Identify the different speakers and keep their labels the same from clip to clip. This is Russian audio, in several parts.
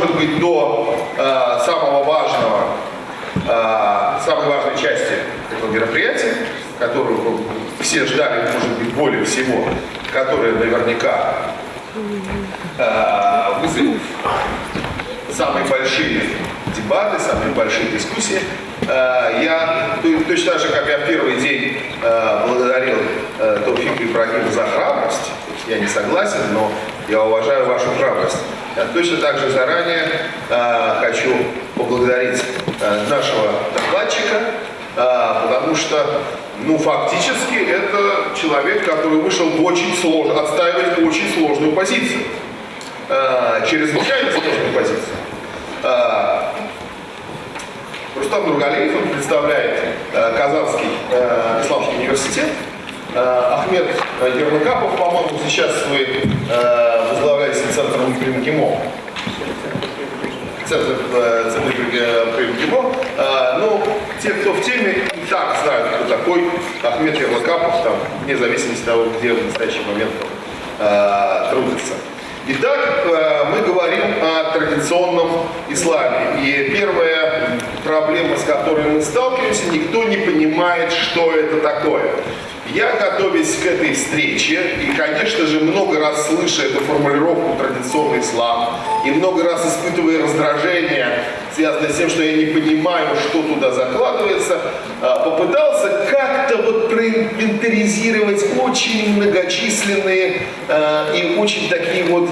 Speaker 1: может быть, до э, самого важного, э, самой важной части этого мероприятия, которую все ждали, может быть, более всего, которая наверняка э, вызовет самые большие дебаты, самые большие дискуссии. Э, Я то- точно так же, как я в первый день э, благодарил э, Тауфика Ибрагима за храбрость, я не согласен, но я уважаю вашу храбрость. Я точно так же заранее э, хочу поблагодарить э, нашего докладчика, э, потому что, ну, фактически это человек, который вышел в очень сложно, отстаивать очень сложную позицию, э, чрезвычайно сложную позицию. Э, Рустам Нургалиев, он представляет э, Казанский э, исламский университет. Э, Ахмед Ермакапов, по-моему, сейчас вы э, возглавляете Центр МГИМО. Центр, э, Центр при МГИМО. Э, ну, те, кто в теме, и так знают, кто такой Ахмед Ермакапов, там, вне зависимости от того, где в настоящий момент он трудится. Итак, мы говорим о традиционном исламе. И первая проблема, с которой мы сталкиваемся, никто не понимает, что это такое. Я, готовясь к этой встрече, и, конечно же, много раз слыша эту формулировку «традиционный ислам», и много раз испытывая раздражение, связанное с тем, что я не понимаю, что туда закладывается, э, попытался как-то вот проинвентаризировать очень многочисленные э, и очень такие вот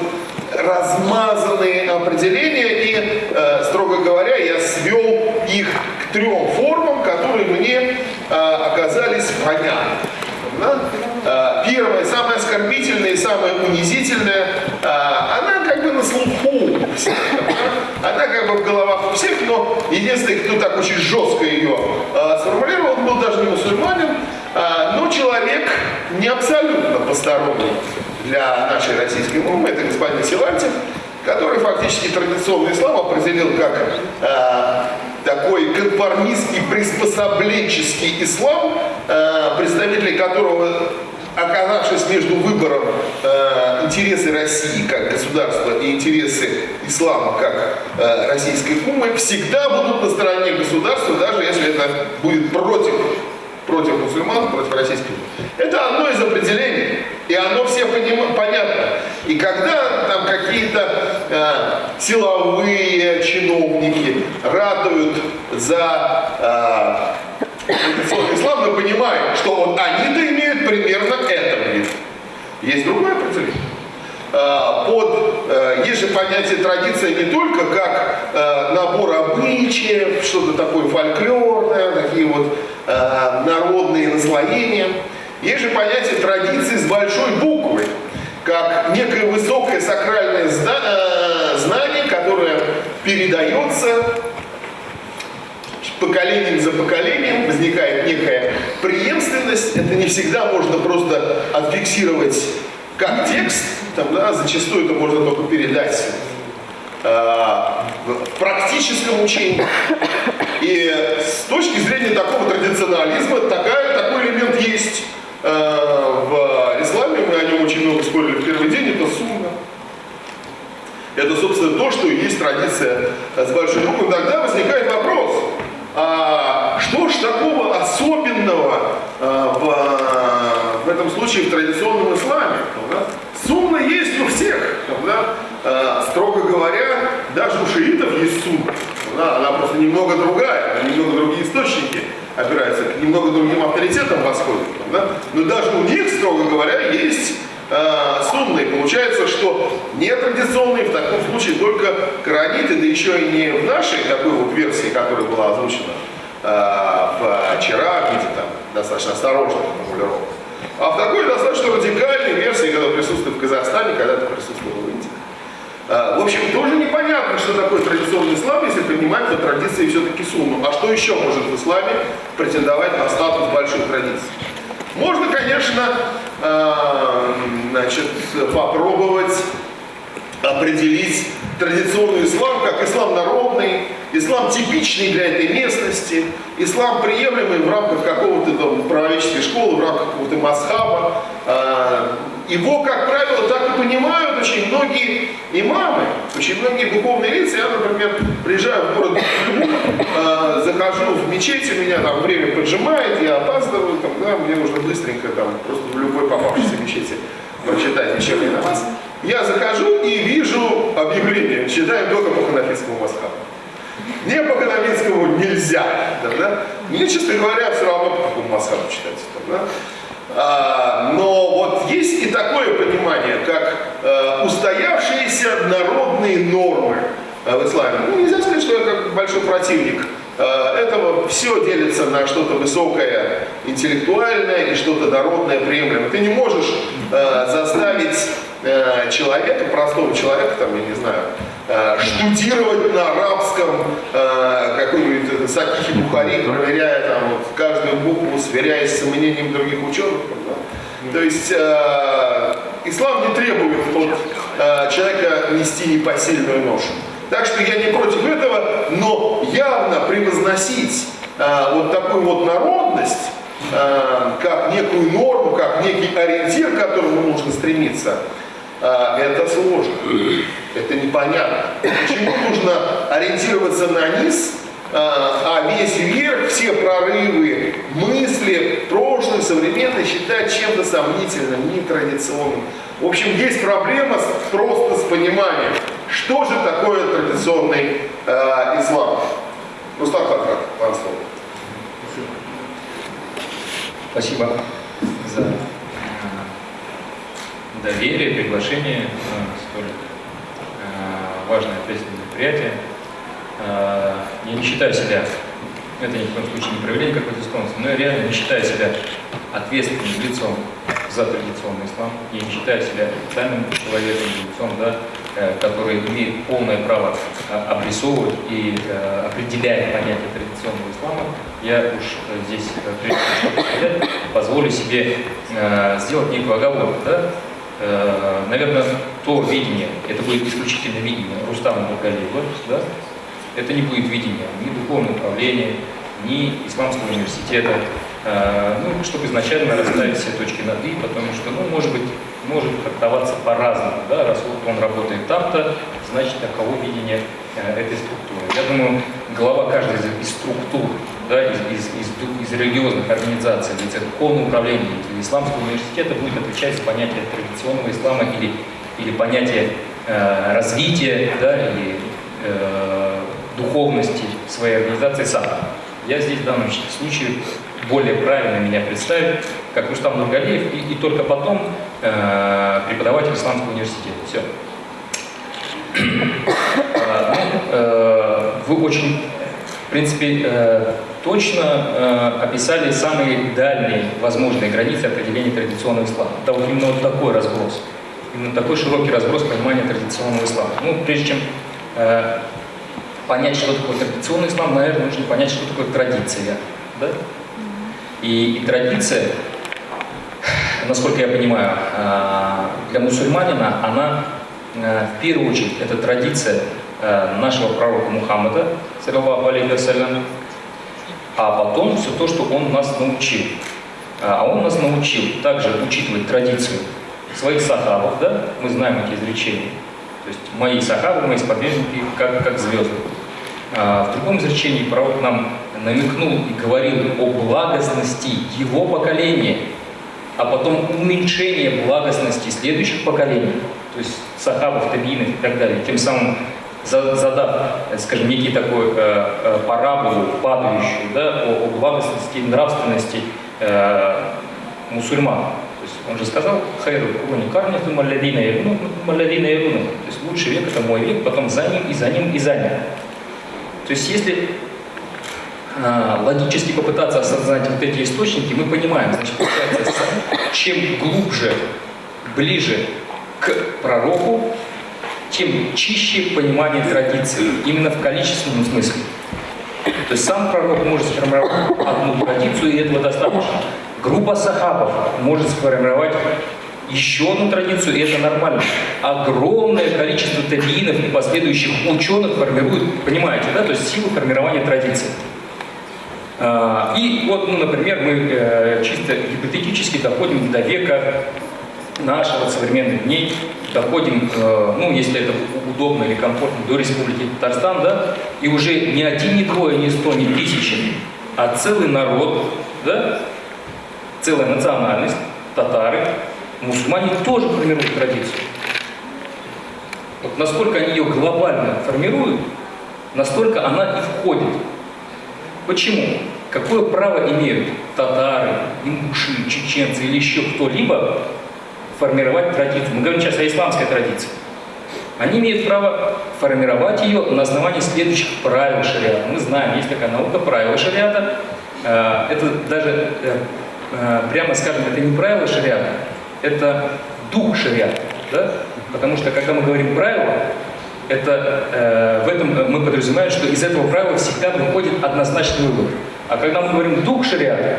Speaker 1: размазанные определения, и, э, строго говоря, я свел их к трем формам, которые мне оказались понятны. Да? Э, Первое, самое оскорбительное и самое унизительное, э, она как бы на слуху она как бы в головах у всех, но единственный, кто так очень жестко ее э, сформулировал, он был даже не мусульманин, но человек не абсолютно посторонний для нашей российской умы, это господин Силантьев, который фактически традиционный ислам определил как э, такой конформистский, приспособленческий ислам, э, представители которого, оказавшись между выбором э, интересы России как государства и интересы ислама как э, российской умы, всегда будут на стороне государства, даже если это будет против против мусульман, против российских. Это одно из определений, и оно все понятно. И когда там какие-то э, силовые чиновники ратуют за э, традиционный ислам, мы понимаем, что вот они-то имеют примерно это вид. Есть другое определение. Э, Под, э, есть же понятие традиция не только как э, набор обычаев, что-то такое фольклорное, такие вот э, народные наслоения. Есть же понятие традиции с большой буквы, как некое высокое сакральное э, знание, которое передается поколением за поколением, возникает некая преемственность. Это не всегда можно просто отфиксировать как текст, там, да, зачастую это можно только передать э, в практическом учении. И с точки зрения такого традиционализма такая, такой элемент есть в исламе. Мы о нем очень много спорили в первый день. Это сунна. Это, собственно, то, что есть традиция с большой буквы. Тогда возникает вопрос, а что ж такого особенного а, в, в этом случае в традиционном исламе? Да? Сунна есть у всех. Да? Строго говоря, даже у шиитов есть сунна. Она просто немного другая, немного другие источники опираются, к немного другим авторитетам восходят. Да? Но даже у них, строго говоря, есть э, сунны. Получается, что нетрадиционные в таком случае только кораниты, да еще и не в нашей такой вот версии, которая была озвучена э, вчера, в виде там достаточно осторожных формулировок, а в такой достаточно радикальной версии, когда присутствует в Казахстане, когда-то присутствовал Э, В общем, тоже непонятно, что такое традиционный ислам, если принимать по традиции все-таки сунну. А что еще может в исламе претендовать на статус больших традиций? Можно, конечно, э, значит, попробовать определить традиционный ислам как ислам народный, ислам типичный для этой местности, ислам приемлемый в рамках какого-то там правоведческой школы в рамках какого-то масхаба. А, его, как правило, так и понимают очень многие имамы, очень многие духовные лица. Я, например, приезжаю в город э, захожу в мечеть, у меня там время поджимает, я опаздываю, там, да, мне нужно быстренько там, просто в любой попавшейся мечети прочитать вечерний намаз. Я захожу и вижу объявление, читаю только по ханафитскому масхабу. Не по каноническому нельзя. Да, да? Мне, честно говоря, все равно по какому масхабу читать. Да? А, но вот есть и такое понимание, как а, устоявшиеся народные нормы в исламе. Ну, нельзя сказать, что я как большой противник этого. Все делится на что-то высокое, интеллектуальное и что-то народное, приемлемое. Ты не можешь а, заставить а, человека, простого человека, там, я не знаю, Э, штудировать на арабском э, какой-нибудь Сакихи Бухари, проверяя там вот, каждую букву, сверяясь с мнением других ученых. Да? То есть э, ислам не требует от э, человека нести непосильную ношу. Так что я не против этого, но явно превозносить э, вот такую вот народность, э, как некую норму, как некий ориентир, к которому нужно стремиться, а, это сложно, это непонятно. Почему нужно ориентироваться на низ, а, а весь вверх, все прорывы, мысли, прошлое, современное считать чем-то сомнительным, нетрадиционным. В общем, есть проблема с, просто с пониманием, что же такое традиционный э, ислам. Рустам Хатрат, вам слово.
Speaker 2: Спасибо за доверие, приглашение на столь э, важное ответственное мероприятие. Э, я не считаю себя, это ни в коем случае не проявление какой-то склонности, но я реально не считаю себя ответственным лицом за традиционный ислам. Я не считаю себя официальным человеком, лицом, да, э, который имеет полное право обрисовывать и определять понятие традиционного ислама. Я уж здесь, прежде чем позволю себе сделать некую оговорку. Да? Э, наверное, то видение, это будет исключительно видение Рустама Бургалиева, да? это не будет видение ни духовного управления, ни исламского университета, э, ну, чтобы изначально расставить все точки над «и», потому что, ну, может быть, может трактоваться по-разному, да, раз вот он работает там-то, значит, таково видение э, этой структуры. Я думаю, глава каждой из структур да, из, из, из, из религиозных организаций, это духовное управление или исламского университета будет отвечать за понятие традиционного ислама или, или понятие э, развития да, или э, духовности своей организации сам. Я здесь в данном случае более правильно меня представить, как Рустам Нургалиев, и, и только потом э, преподаватель исламского университета. Все. Э, ну, э, вы очень, в принципе, э, точно э, описали самые дальние возможные границы определения традиционного ислама. Это вот именно вот такой разброс, именно такой широкий разброс понимания традиционного ислама. Ну, прежде чем понять, что такое традиционный ислам, наверное, нужно понять, что такое традиция. Да? И, и традиция, насколько я понимаю, э, для мусульманина, она э, в первую очередь, это традиция э, нашего пророка Мухаммада, саллиллаху алейхи вассалям, а потом все то, что он нас научил. А он нас научил также учитывать традицию своих сахабов, да, мы знаем эти изречения. То есть мои сахабы, мои сподвижники, как, как звезды. А в другом изречении пророк нам намекнул и говорил о благостности его поколения, а потом уменьшение благостности следующих поколений, то есть сахабов, табиинов и так далее. Тем самым задав, скажем, некий такой э, э, параболу падающую да, о, о благостности, нравственности э, мусульман. То есть он же сказал, хайру куни карниту малядина явну, малядина явну. То есть лучший век это мой век, потом за ним, и за ним, и за ним. То есть если логически попытаться осознать вот эти источники, мы понимаем, значит, чем глубже, ближе к пророку, тем чище понимание традиции, именно в количественном смысле. То есть сам пророк может сформировать одну традицию, и этого достаточно. Группа сахабов может сформировать еще одну традицию, и это нормально. Огромное количество табиинов и последующих ученых формируют, понимаете, да, то есть силу формирования традиции. А, И вот, ну, например, мы э, чисто гипотетически доходим до века нашего современных дней, доходим, э, ну, если это удобно или комфортно, до Республики Татарстан, да, и уже не один, не двое, не сто, не тысячи, а целый народ, да, целая национальность, татары, мусульмане тоже формируют традицию. Вот насколько они ее глобально формируют, настолько она и входит. Почему? Какое право имеют татары, ингуши, чеченцы или еще кто-либо формировать традицию? Мы говорим сейчас о исламской традиции. Они имеют право формировать ее на основании следующих правил шариата. Мы знаем, есть такая наука правила шариата. Э, Это даже, э, э, прямо скажем, это не правила шариата, это дух шариата. Да? Потому что, когда мы говорим правила, это, э, в этом мы подразумеваем, что из этого правила всегда выходит однозначный вывод. А когда мы говорим дух шариата,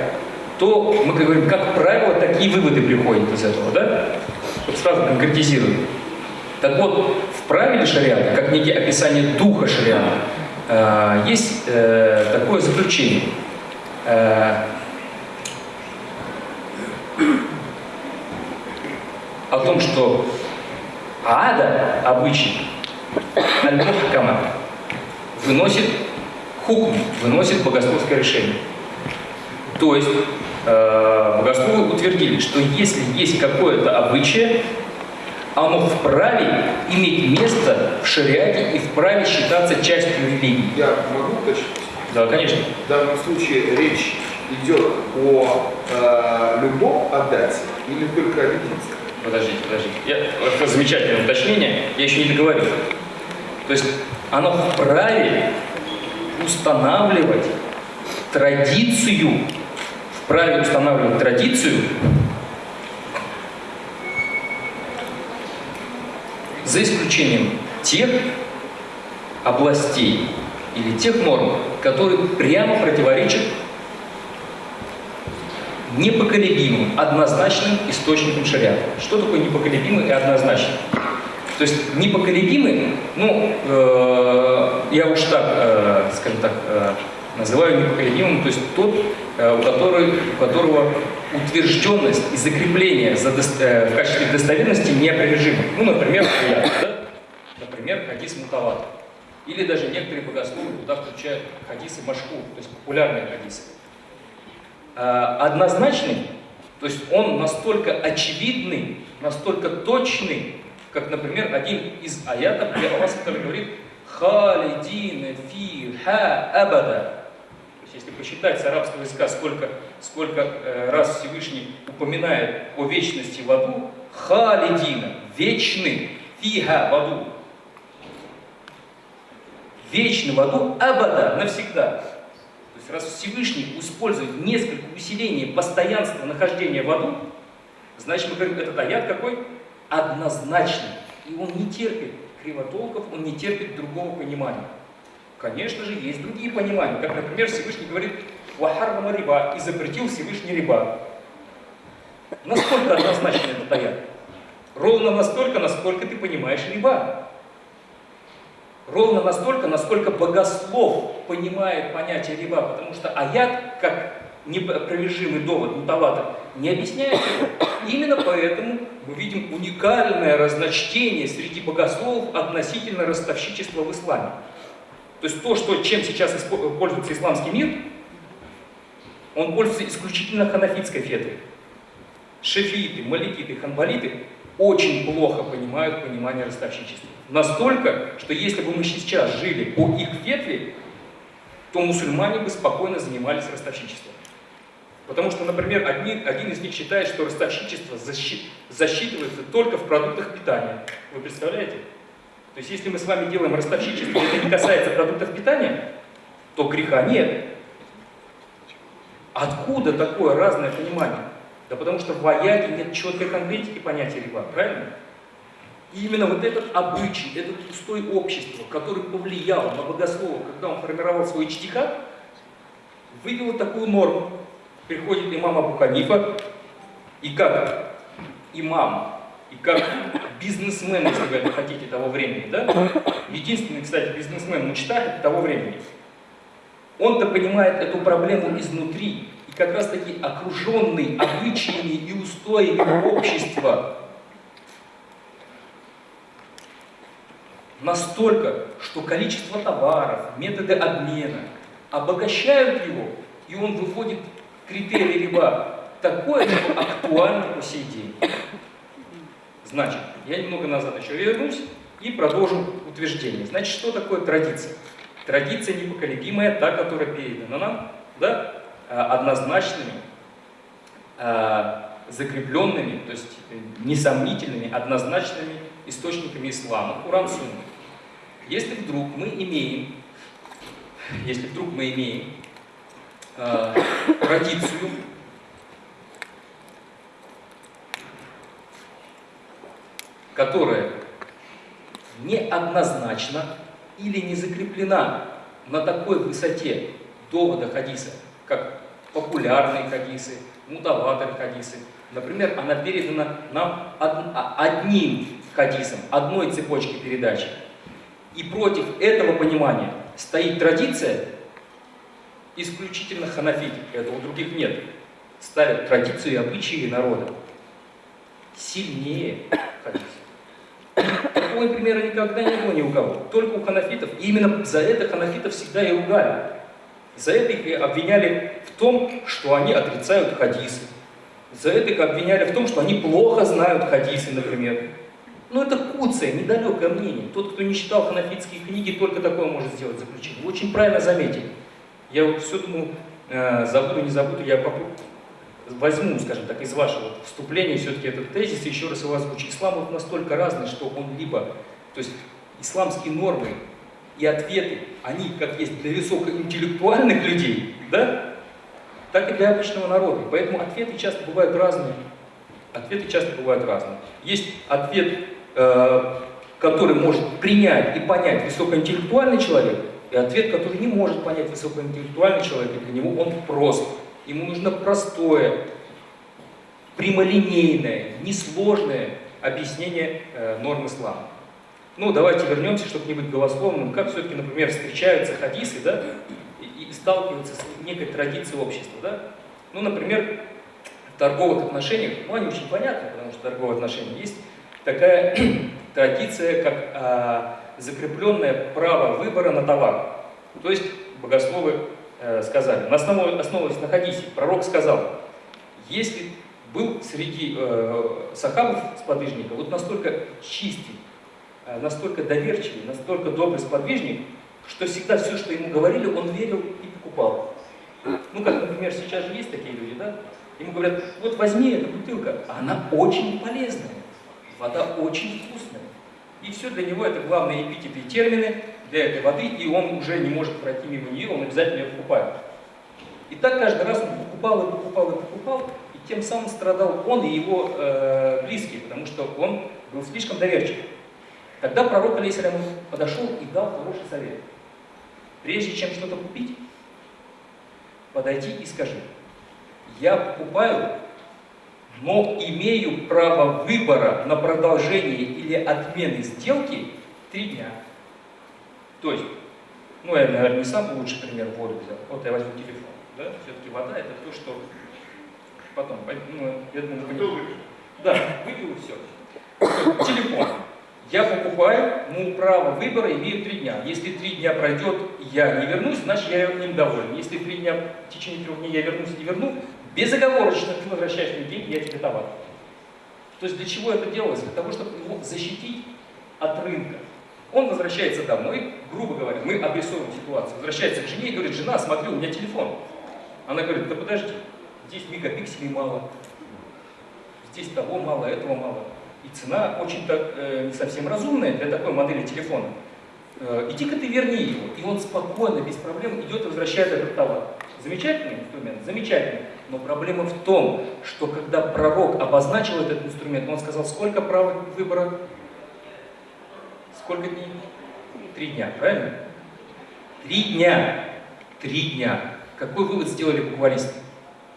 Speaker 2: то мы говорим, как правило, такие выводы приходят из этого, да? Вот сразу конкретизируем. Так вот, в правиле шариата, как некие описание духа шариата, э, есть э, такое заключение. Э, о том, что ада, обычай, аль-мухкама, выносит хукм, выносит богословское решение. То есть э, богословы утвердили, что если есть какое-то обычае, оно вправе иметь место в шариате и вправе считаться частью религии.
Speaker 3: Я могу уточнить?
Speaker 2: Да, конечно.
Speaker 3: В данном случае речь идет о э, любом отдате или только о единстве?
Speaker 2: Подождите, подождите. Я, замечательное уточнение, я еще не договорил. То есть оно вправе устанавливать традицию, вправе устанавливать традицию за исключением тех областей или тех норм, которые прямо противоречат непоколебимым, однозначным источником шариата. Что такое непоколебимый и однозначный? То есть непоколебимый, ну, э, я уж так, э, скажем так, э, называю непоколебимым, то есть тот, э, у, который, у которого утвержденность и закрепление за дос- э, в качестве достоверности неопровержимы. Ну, например, аят, да? например, хадис мутават. Или даже некоторые богословы туда включают хадисы машку, то есть популярные хадисы. Э, однозначный, то есть он настолько очевидный, настолько точный, как, например, один из аятов, где Аллах который говорит «Халидина фи ха абада». То есть, если посчитать с арабского языка, сколько, сколько э, раз Всевышний упоминает о вечности в аду, «Халидина» – вечный, фиха – в аду. Вечный в аду, абада – навсегда. То есть, раз Всевышний использует несколько усилений постоянства нахождения в аду, значит, мы говорим, этот аят какой? Однозначный. И он не терпит кривотолков, он не терпит другого понимания. Конечно же, есть другие понимания, как, например, Всевышний говорит «Вахаррама риба» и запретил Всевышний риба. Насколько однозначно этот аят? Ровно настолько, насколько ты понимаешь риба. Ровно настолько, насколько богослов понимает понятие риба, потому что аят, как непровержимый довод мутавата, не объясняет его. Именно поэтому мы видим уникальное разночтение среди богословов относительно ростовщичества в исламе. То есть то, что, чем сейчас пользуется исламский мир, он пользуется исключительно ханафитской фетой. Шефииты, маликиты, ханбалиты очень плохо понимают понимание ростовщичества. Настолько, что если бы мы сейчас жили по их фетве, то мусульмане бы спокойно занимались ростовщичеством. Потому что, например, одни, один из них считает, что ростовщичество защи- засчитывается только в продуктах питания. Вы представляете? То есть, если мы с вами делаем ростовщичество, и это не касается продуктов питания, то греха нет. Откуда такое разное понимание? Да потому что в аяде нет четкой конкретики понятия риба, правильно? И именно вот этот обычай, этот устой общества, который повлиял на богослова, когда он формировал свой чтиха, вывел такую норму. Приходит имам Абу Ханифа, и как имам, и как бизнесмен, если вы это хотите, того времени, да? Единственный, кстати, бизнесмен Мучтахид того времени. он-то понимает эту проблему изнутри. И как раз таки окруженный обычаями и устоями общества настолько, что количество товаров, методы обмена обогащают его, и он выходит критерий либо такое, что актуально по сей день. Значит, я немного назад еще вернусь и продолжу утверждение. Значит, что такое традиция? Традиция непоколебимая, та, которая передана нам, да, а, однозначными, а, закрепленными, то есть несомнительными, однозначными источниками ислама, Куран Сунна. Если вдруг мы имеем, если вдруг мы имеем э, традицию, которая неоднозначно или не закреплена на такой высоте довода хадиса, как популярные хадисы, мутаваторы хадисы. Например, она передана нам а, одним хадисом, одной цепочки передачи. И против этого понимания стоит традиция исключительно ханафитов, этого у других нет. Ставят традицию и обычаи народа сильнее хадиса. Такого примера никогда не было ни у кого, только у ханафитов. И именно за это ханафитов всегда и ругали. За это их обвиняли в том, что они отрицают хадисы. За это их обвиняли в том, что они плохо знают хадисы, например. Ну это куцое, недалекое мнение. Тот, кто не читал ханафитские книги, только такое может сделать заключение. Вы очень правильно заметили. Я вот все думаю, э, забуду, не забуду, я возьму, скажем так, из вашего вступления все-таки этот тезис и еще раз его озвучу. Ислам вот настолько разный, что он либо, то есть исламские нормы и ответы, они как есть для высокоинтеллектуальных людей, да, так и для обычного народа. Поэтому ответы часто бывают разные. Ответы часто бывают разные. Есть ответ Э, который может принять и понять высокоинтеллектуальный человек, и ответ, который не может понять высокоинтеллектуальный человек, для него он прост. Ему нужно простое, прямолинейное, несложное объяснение э, норм ислама. Ну, давайте вернемся, чтобы не быть голословным. Как все-таки, например, встречаются хадисы, да, и, и сталкиваются с некой традицией общества, да? Ну, например, в торговых отношениях, ну, они очень понятны, потому что торговые отношения есть, такая традиция, как а, закрепленное право выбора на товар. То есть богословы э, сказали, на основе, основываясь на хадисе, пророк сказал, если был среди э, сахабов сподвижника вот настолько чистый, э, настолько доверчивый, настолько добрый сподвижник, что всегда все, что ему говорили, он верил и покупал. Ну, как, например, сейчас же есть такие люди, да? Ему говорят, вот возьми эту бутылка, а она очень полезная. Вода очень вкусная. И все для него это главные эпитеты и термины для этой воды, и он уже не может пройти мимо нее, он обязательно ее покупает. И так каждый раз он покупал и покупал и покупал, и тем самым страдал он и его э, близкие, потому что он был слишком доверчив. Тогда пророк Алейсалям подошел и дал хороший совет. Прежде чем что-то купить, подойди и скажи, я покупаю но имею право выбора на продолжение или отмены сделки три дня. То есть, ну я, наверное, не самый лучший пример воду взял. Вот я возьму телефон. Да? Все-таки вода это то, что потом, ну, я думаю, вы... Да, выпил все. Телефон. Я покупаю, ну, право выбора имею три дня. Если три дня пройдет, я не вернусь, значит, я им доволен. Если три дня, в течение трех дней я вернусь и не верну, безоговорочно ты возвращаешь мне деньги, я тебе товар. То есть для чего это делалось? Для того, чтобы его защитить от рынка. Он возвращается домой, грубо говоря, мы обрисовываем ситуацию, возвращается к жене и говорит, жена, смотри, у меня телефон. Она говорит, да подожди, здесь мегапикселей мало, здесь того мало, этого мало. И цена очень так, э, не совсем разумная для такой модели телефона. Э, Иди-ка ты верни его. И он спокойно, без проблем идет и возвращает этот товар. Замечательный инструмент? Замечательный. Но проблема в том, что когда пророк обозначил этот инструмент, он сказал, сколько права выбора? Сколько дней? Три дня, правильно? Три дня. Три дня. Какой вывод сделали буквалисты?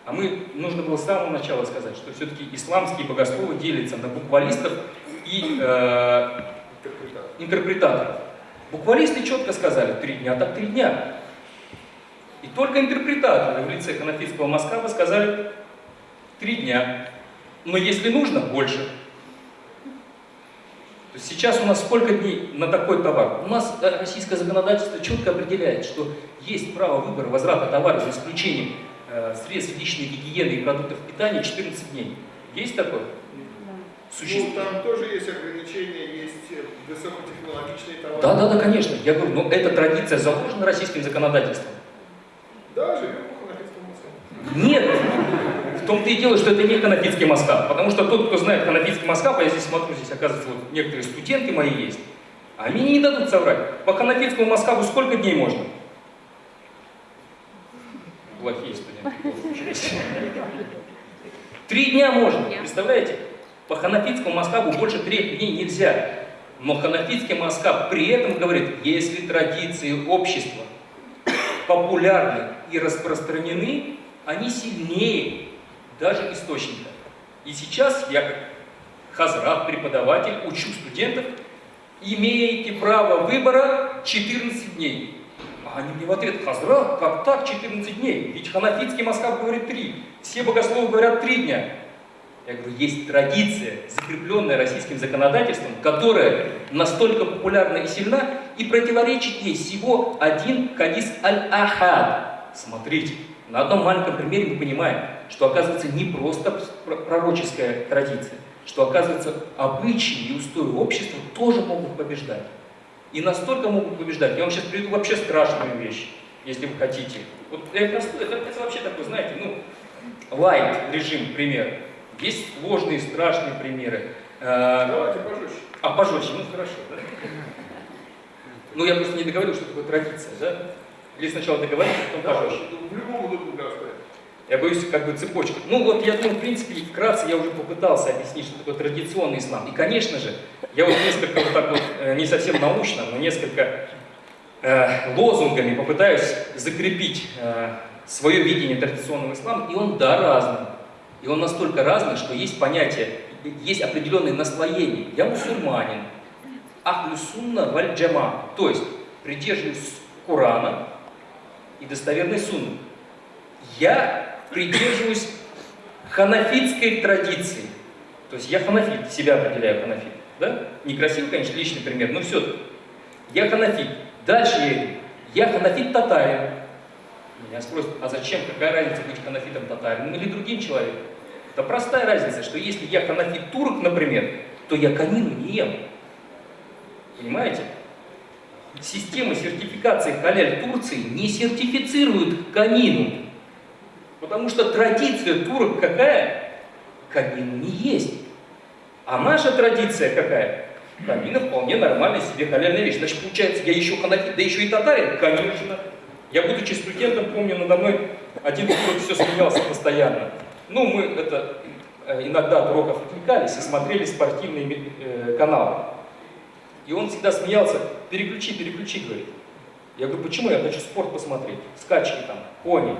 Speaker 2: А мы, нужно было с самого начала сказать, что все-таки исламские богословы делятся на буквалистов и э, интерпретаторов. Буквалисты четко сказали, три дня, так три дня. И только интерпретаторы в лице ханафитского Москва сказали три дня. Но если нужно, больше. То есть сейчас у нас сколько дней на такой товар? У нас э, российское законодательство четко определяет, что есть право выбора возврата товара за исключением э, средств личной гигиены и продуктов питания 14 дней. Есть такое? Существует.
Speaker 3: Ну, там тоже есть ограничения, есть э, высокотехнологичные товары.
Speaker 2: Да, да, да, конечно. Я говорю, но эта традиция заложена российским законодательством.
Speaker 3: Да, живем по ханафитскому массову.
Speaker 2: Нет! В том-то и дело, что это не ханафитский маскап. Потому что тот, кто знает ханафитский маскап, а я здесь смотрю, здесь оказывается вот некоторые студенты мои есть, они не дадут соврать. По ханафитскому маскапу сколько дней можно? Плохие студенты. Три дня можно, представляете? По ханафитскому маскапу больше трех дней нельзя. Но ханафитский маскап при этом говорит, если традиции общества популярны и распространены, они сильнее даже источника. И сейчас я как хазрат, преподаватель, учу студентов, имеете право выбора 14 дней. А они мне в ответ, хазрат, как так 14 дней? Ведь ханафитский Москва говорит 3, все богословы говорят 3 дня. Я говорю, есть традиция, закрепленная российским законодательством, которая настолько популярна и сильна, и противоречит ей всего один хадис аль-Ахад. Смотрите, на одном маленьком примере мы понимаем, что оказывается не просто пророческая традиция, что оказывается обычаи и устои общества тоже могут побеждать. И настолько могут побеждать. Я вам сейчас приведу вообще страшную вещь, если вы хотите. Вот это, это, это вообще такой, знаете, ну, лайт режим пример. Есть сложные, страшные примеры. Э,
Speaker 3: Давайте пожестче.
Speaker 2: А, пожестче, ну хорошо, да? Ну, я просто не договорил, что такое традиция, да? Или сначала договорить, а потом
Speaker 3: Да,
Speaker 2: пожестче.
Speaker 3: в любом удобном для вас порядке.
Speaker 2: Я боюсь, как бы цепочка. Ну вот, я думаю, в принципе, вкратце я уже попытался объяснить, что такое традиционный ислам. И, конечно же, я вот несколько вот так вот, э, не совсем научно, но несколько э, лозунгами попытаюсь закрепить э, свое видение традиционного ислама, и он, да, разный. И он настолько разный, что есть понятие, есть определенные наслоения. Я мусульманин, ахлю сунна валь джама, то есть придерживаюсь Корана и достоверной сунны. Я придерживаюсь ханафитской традиции. То есть я ханафит, себя определяю ханафит. Да? Некрасивый, конечно, личный пример, но все-таки. Я ханафит. Дальше я иду. Я ханафит татарин. Меня спросят, а зачем, какая разница быть ханафитом татарином или другим человеком? Это простая разница, что если я ханафит турок, например, то я канину не ем. Понимаете? Система сертификации халяль Турции не сертифицирует канину. Потому что традиция турок какая? Канину не есть. А наша традиция какая? Канина вполне нормальная себе халяльная вещь. Значит, получается, я еще ханафит, да еще и татарин? Конечно. Я, будучи студентом, помню, надо мной один турок все смеялся постоянно. Ну, мы это э, иногда от уроков отвлекались и смотрели спортивные э, каналы. И он всегда смеялся, переключи, переключи, говорит. Я говорю, почему? Я хочу спорт посмотреть, скачки там, кони.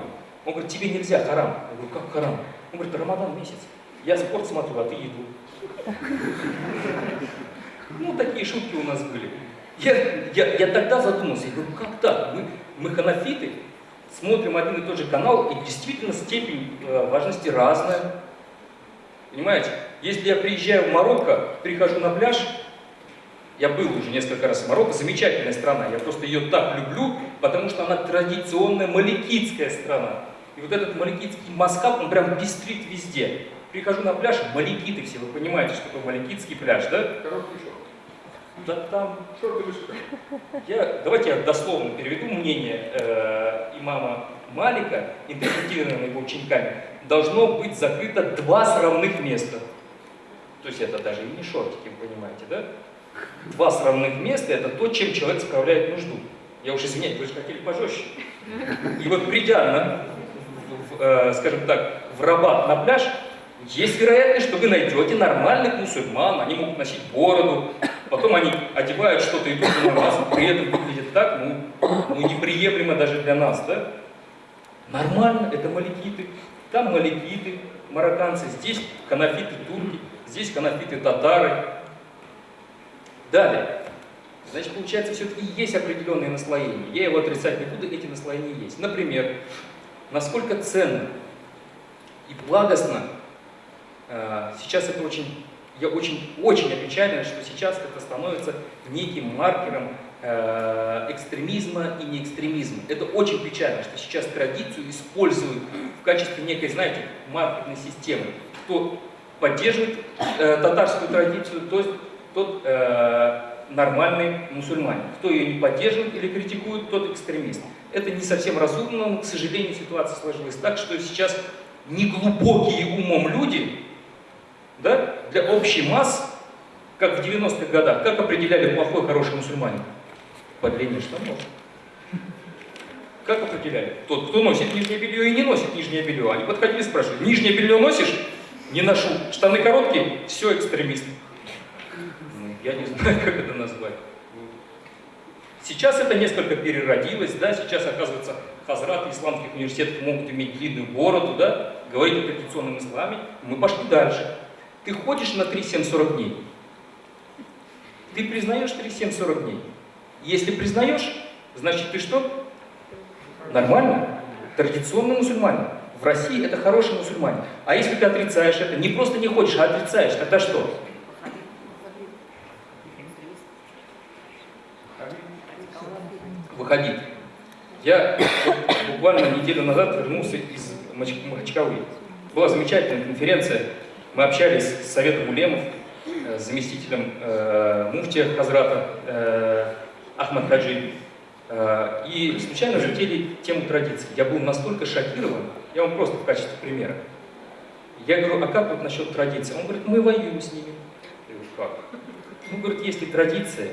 Speaker 2: Он говорит, тебе нельзя, харам. Я говорю, как харам? Он говорит, Рамадан месяц. Я спорт смотрю, а ты еду. Ну, такие шутки у нас были. Я, я, я тогда задумался, я говорю, как так? Мы, мы ханафиты, смотрим один и тот же канал, и действительно степень э, важности разная. Понимаете? Если я приезжаю в Марокко, прихожу на пляж, я был уже несколько раз в Марокко, замечательная страна, я просто ее так люблю, потому что она традиционная маликитская страна. И вот этот маликитский маскап, он прям пестрит везде. Прихожу на пляж, маликиты все, вы понимаете, что такое маликитский пляж, да?
Speaker 3: Короткий шорт.
Speaker 2: Да там
Speaker 3: Шорты
Speaker 2: я, давайте я дословно переведу мнение э, имама Малика, интерпретированное его учениками. Должно быть закрыто два сравных места. То есть это даже и не шортики, вы понимаете, да? Два сравных места – это то, чем человек справляет нужду. Я уж извиняюсь, вы же хотели пожестче. И вот придя, на, в, э, скажем так, в Рабат на пляж, есть вероятность, что вы найдете нормальных мусульман, они могут носить бороду, потом они одевают что-то идут на нас, при этом выглядит так, ну, ну неприемлемо даже для нас, да? Нормально, это маликиты, там маликиты, марокканцы, здесь ханафиты турки, здесь ханафиты татары. Далее. Значит, получается, все-таки есть определенные наслоения. Я его отрицать не буду, эти наслоения есть. Например, насколько ценно и благостно, э, сейчас это очень, я очень, очень опечален, что сейчас это становится неким маркером э, экстремизма и неэкстремизма. Это очень печально, что сейчас традицию используют в качестве некой, знаете, маркетной системы. Кто поддерживает э, татарскую традицию, то есть тот э, нормальный мусульманин. Кто ее не поддерживает или критикует, тот экстремист. Это не совсем разумно, но, к сожалению, ситуация сложилась так, что сейчас неглубокие умом люди да, для общей масс, как в 90-х годах, как определяли плохой, хороший мусульманин? По длине штанов. Как определяли? Тот, кто носит нижнее белье и не носит нижнее белье. Они подходили и спрашивали, нижнее белье носишь? Не ношу. Штаны короткие? Все, экстремист. Я не знаю, как это назвать. Сейчас это несколько переродилось, да, сейчас, оказывается, хазраты исламских университетов могут иметь длинную бороду, да, говорить о традиционном исламе. Мы пошли дальше. Ты ходишь на 3-7-40 дней. Ты признаешь 3-7-40 дней. Если признаешь, значит ты что? Нормально. Традиционный мусульманин. В России это хороший мусульманин. А если ты отрицаешь это, не просто не хочешь, а отрицаешь, тогда что? Выходить. Я буквально неделю назад вернулся из Махачкалы. Была замечательная конференция. Мы общались с Советом Улемов, э, с заместителем э, муфтия Хазрата э, Ахмад Хаджи. Э, и случайно затели тему традиций. Я был настолько шокирован, я вам просто в качестве примера. Я говорю, а как вот насчет традиций? Он говорит, мы воюем с ними. Я говорю, как? Ну, говорит, если традиция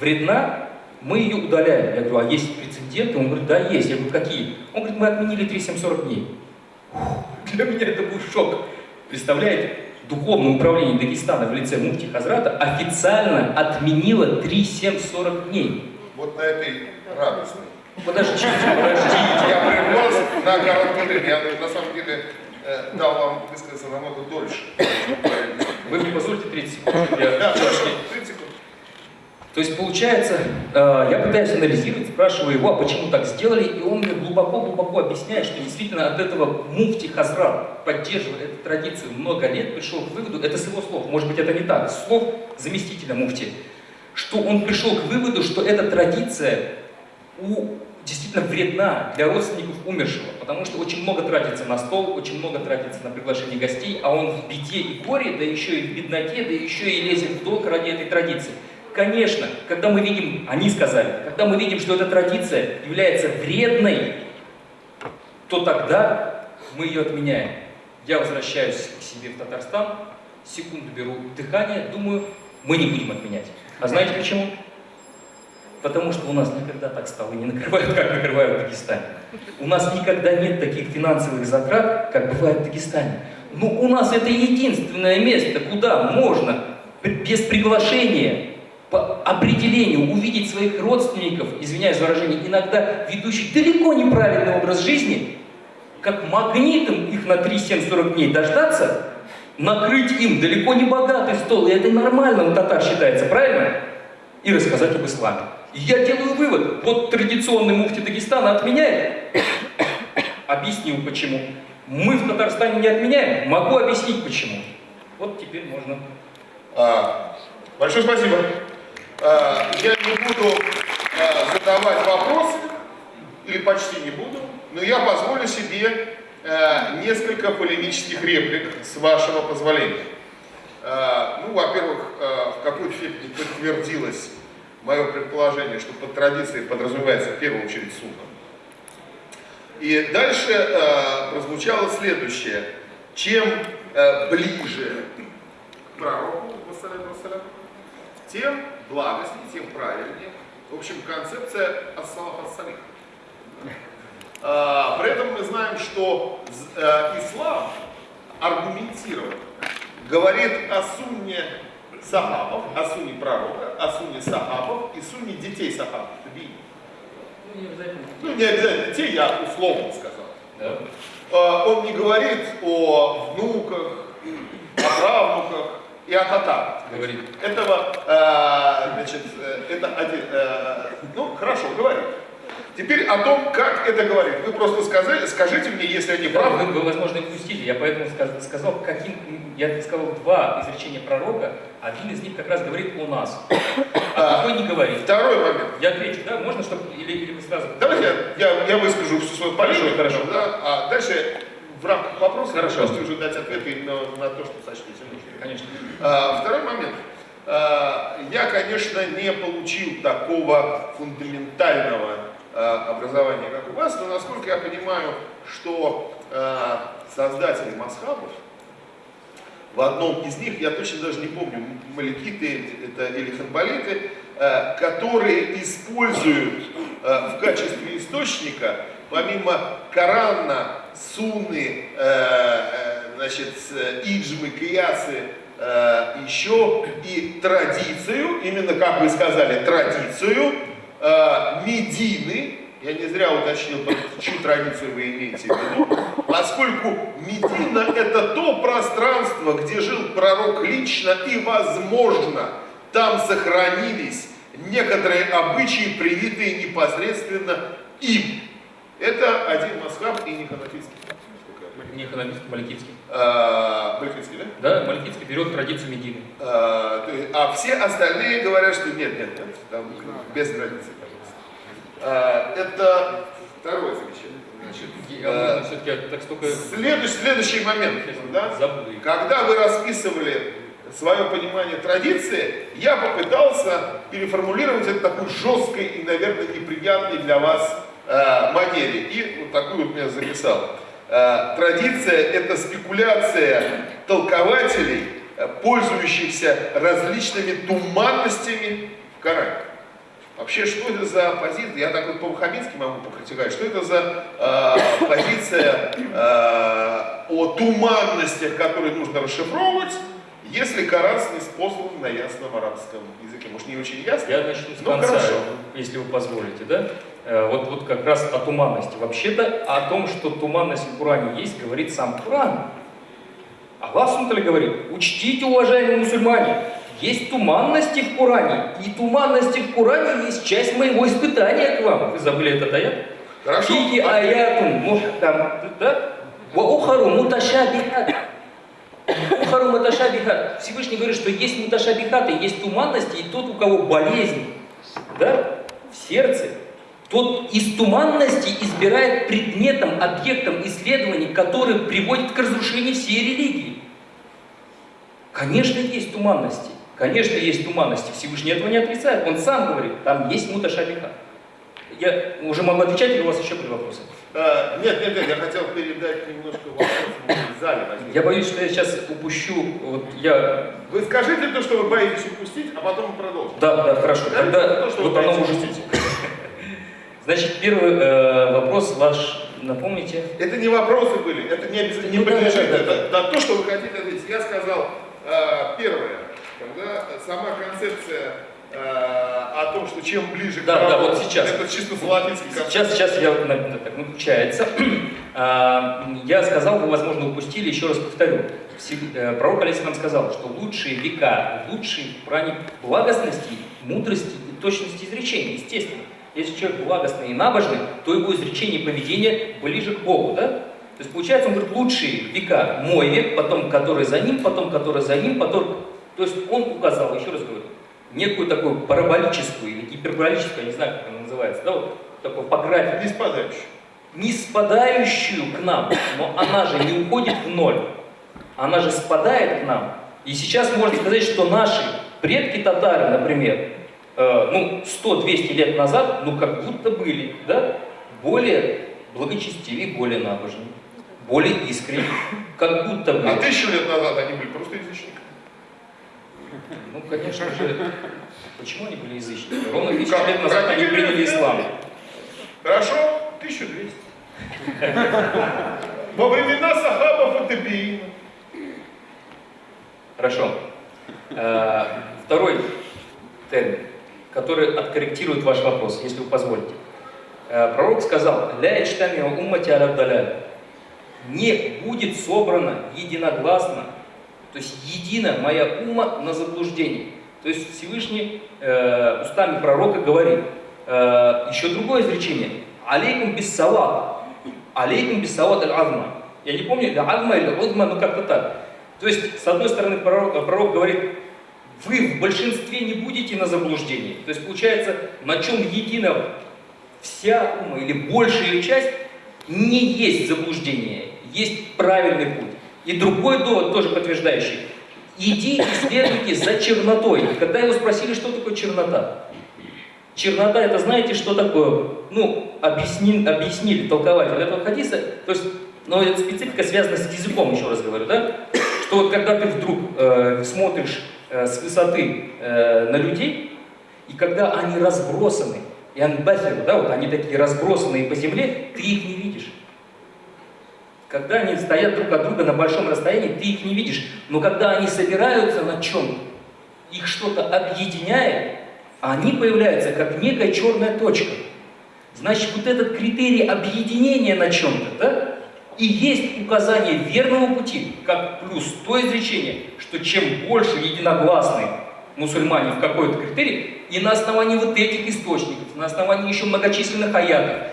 Speaker 2: вредна, мы ее удаляем. Я говорю, а есть прецеденты? Он говорит, да, есть. Я говорю, какие? Он говорит, мы отменили 3740 дней. Для меня это был шок. Представляете, Духовное управление Дагестана в лице Муфти Хазрата официально отменило 3740 дней.
Speaker 1: Вот на этой радостной.
Speaker 2: Подождите, подождите.
Speaker 1: Я привез на короткое время. Я на самом деле э, дал вам высказаться намного дольше.
Speaker 2: Вы мне позвольте 30 секунд, я
Speaker 1: Да,
Speaker 2: чётко-
Speaker 1: хорошо, 30 секунд.
Speaker 2: То есть получается, э, я пытаюсь анализировать, спрашиваю его, а почему так сделали, и он мне глубоко-глубоко объясняет, что действительно от этого муфти Хазрат, поддерживая эту традицию много лет, пришел к выводу, это с его слов, может быть это не так, слов заместителя муфти, что он пришел к выводу, что эта традиция у, действительно вредна для родственников умершего, потому что очень много тратится на стол, очень много тратится на приглашение гостей, а он в беде и горе, да еще и в бедноте, да еще и лезет в долг ради этой традиции. Конечно, когда мы видим, они сказали, когда мы видим, что эта традиция является вредной, то тогда мы ее отменяем. Я возвращаюсь к себе в Татарстан, секунду беру дыхание, думаю, мы не будем отменять. А знаете почему? Потому что у нас никогда так столы не накрывают, как накрывают в Дагестане. У нас никогда нет таких финансовых затрат, как бывает в Дагестане. Но у нас это единственное место, куда можно без приглашения по определению увидеть своих родственников, извиняюсь за выражение, иногда ведущих далеко неправильный образ жизни, как магнитом их на 3-7-40 дней дождаться, накрыть им далеко не богатый стол, и это нормально у татар считается, правильно? И рассказать об исламе. И я делаю вывод, вот традиционный муфти Дагестана отменяет, объяснил почему. Мы в Татарстане не отменяем, могу объяснить почему. Вот теперь можно
Speaker 1: А, большое спасибо. А, я не буду а, задавать вопросы, или почти не буду, но я позволю себе а, несколько полемических реплик, с вашего позволения. Ну, во-первых, в какой степени подтвердилось мое предположение, что под традицией подразумевается в первую очередь сунна. И дальше э, прозвучало следующее. Чем э, ближе пророку, тем благостнее, тем правильнее. В общем, концепция ассалаф ассалих. А, При этом мы знаем, что э, ислам аргументирован, говорит о сунне сахабов, о сунне пророка, о сунне сахабов и сунне детей сахабов.
Speaker 2: Ну, не обязательно.
Speaker 1: Ну, не обязательно детей, я условно сказал.
Speaker 2: Да.
Speaker 1: А, Он не говорит о внуках, о правнуках. И Атата.
Speaker 2: Говорит.
Speaker 1: Этого, э, значит, э, это один, э, ну, хорошо, говорит. Теперь о том, как это говорит. Вы просто сказали, скажите мне, если я не
Speaker 2: Да,
Speaker 1: прав.
Speaker 2: вы, вы, возможно, упустили. Я поэтому сказ- сказал, каким, я сказал два изречения пророка. Один из них как раз говорит о нас, а другой не говорит.
Speaker 1: Второй момент.
Speaker 2: Я отвечу, да? Можно, чтобы или, или вы сразу?
Speaker 1: Давайте я, я, я выскажу всю свою полемику,
Speaker 2: Хорошо, хорошо.
Speaker 1: да, а дальше в рамках вопроса
Speaker 2: Хорошо.
Speaker 1: вы можете уже дать ответы именно на то, что сочтете нужным.
Speaker 2: Конечно.
Speaker 1: А, Второй момент. А, Я, конечно, не получил такого фундаментального а, образования, как у вас, но насколько я понимаю, что а, создатели масхабов, в одном из них, я точно даже не помню, маликиты это или ханбалиты, э, которые используют э, в качестве источника, помимо Корана, Сунны, э, э, значит, э, Иджмы, Киясы, еще и традицию, именно как вы сказали, традицию Медины, я не зря уточнил, чью традицию вы имеете в виду, поскольку Медина это то пространство, где жил пророк лично и, возможно, там сохранились некоторые обычаи, привитые непосредственно им. Это один масхаб и не ханафитский.
Speaker 2: Не экономист, Маликитский.
Speaker 1: А, Маликитский, да?
Speaker 2: Да, Маликитский берет традицию Медины.
Speaker 1: А, то есть- а все остальные говорят, что нет, нет, нет, там без границы, пожалуйста. А, это второе замечание. Значит, а,
Speaker 2: все-таки так столько
Speaker 1: следующий, следующий момент, да? Когда вы расписывали свое понимание традиции, я попытался переформулировать это такой жесткой и, наверное, неприятной для вас э, манере. И вот такую вот я записал. Э, традиция – это спекуляция толкователей, э, пользующихся различными туманностями в Коране. Вообще, что это за позиция? Я так вот по-ваххабитски могу покритиковать. Что это за э, позиция э, о туманностях, которые нужно расшифровывать, если Коран снеспослан на ясном арабском языке? Может, не очень ясно?
Speaker 2: Я начну с конца,
Speaker 1: хорошо.
Speaker 2: если вы позволите, да? Э, Вот, вот как раз о туманности. Вообще-то о том, что туманность в Коране есть, говорит сам Коран. Аллах Субтитры говорит, учтите, уважаемые мусульмане, есть туманности в Коране, и туманности в Коране есть часть моего испытания к вам. Вы забыли этот аят?
Speaker 1: Хорошо.
Speaker 2: Фиги аятун мухтам, да? Ва ухару муташабихат. Ухару муташабихат. Всевышний говорит, что есть муташабихаты, есть туманности, и тот, у кого болезнь, да, в сердце, тот из туманности избирает предметом, объектом исследований, который приводит к разрушению всей религии. Конечно, есть туманности. Конечно, есть туманности. Всевышний этого не отрицает. Он сам говорит, там есть муташабиха. Я уже могу отвечать, или у вас еще были вопросы?
Speaker 1: Э, нет, нет, нет, я хотел передать немножко вопрос в зале. возник.
Speaker 2: Я боюсь, что я сейчас упущу. Вот я.
Speaker 1: Вы скажите то, что вы боитесь упустить, а потом продолжим.
Speaker 2: Да, да, хорошо.
Speaker 1: Да,
Speaker 2: Тогда
Speaker 1: то, что
Speaker 2: вы
Speaker 1: вы
Speaker 2: потом
Speaker 1: упустить.
Speaker 2: Значит, первый э, вопрос ваш, напомните.
Speaker 1: Это не вопросы были, это не, обязательно, не
Speaker 2: Ну да,
Speaker 1: подлежит.
Speaker 2: да, да,
Speaker 1: это на то, что вы хотите ответить. Я сказал э, первое, когда сама концепция э, о том, что чем ближе
Speaker 2: Да,
Speaker 1: к
Speaker 2: да,
Speaker 1: праву,
Speaker 2: вот сейчас.
Speaker 1: это чисто концепт.
Speaker 2: Сейчас, сейчас я так получается. А, Я сказал, вы, возможно, упустили, еще раз повторю. Э, Пророк Алисам нам сказал, что лучшие века, лучшие в плане благостности, мудрости и точности изречений, естественно. Если человек благостный и набожный, то его изречение и поведение ближе к Богу, да? То есть получается, он говорит, лучшие века мой век, потом который за ним, потом который за ним, потом... То есть он указал, еще раз говорю, некую такую параболическую или гиперболическую, я не знаю, как она называется, да, вот такой по графику,
Speaker 1: Не спадающий.
Speaker 2: не спадающую к нам, но она же не уходит в ноль, она же спадает к нам. И сейчас можно сказать, что наши предки татары, например, э, ну, 100-200 лет назад, ну, как будто были, да, более благочестивее, более набожные, более искренние, как будто бы.
Speaker 1: А тысячу лет назад они были просто язычниками.
Speaker 2: Ну, конечно же, почему они были язычники? Ровно тысячу
Speaker 1: Как?
Speaker 2: лет назад они приняли ислам.
Speaker 1: Хорошо? 1200. Во времена сахабов и табиина.
Speaker 2: Хорошо. Э, Второй термин, который откорректирует ваш вопрос, если вы позволите. Э, Пророк сказал, «Ля уммати аля даляль». Не будет собрано единогласно То есть едина моя ума на заблуждении. То есть Всевышний э, устами пророка говорит. Э, еще другое изречение. Алейкум биссават. Алейкум биссават аль-азма. Я не помню, или азма или узма, ну как-то так. То есть, с одной стороны, пророк, пророк говорит, вы в большинстве не будете на заблуждении. То есть, получается, на чем едина вся ума или большая часть, не есть заблуждение, есть правильный путь. И другой довод, тоже подтверждающий. Иди и следуйте за чернотой. Когда его спросили, что такое чернота, Чернота это знаете, что такое? Ну, объясни, объяснили толкователь этого хадиса. То есть, но эта специфика связана с языком, еще раз говорю, да? Что вот когда ты вдруг э, смотришь с высоты э, на людей, и когда они разбросаны, и анбаферу, да, вот они такие разбросанные по земле, ты их не видишь. Когда они стоят друг от друга на большом расстоянии, ты их не видишь. Но когда они собираются на чем их что-то объединяет, они появляются как некая черная точка. Значит, вот этот критерий объединения на чем-то, да, и есть указание верного пути, как плюс то изречение, что чем больше единогласны мусульмане в какой-то критерий, и на основании вот этих источников, на основании еще многочисленных аятов,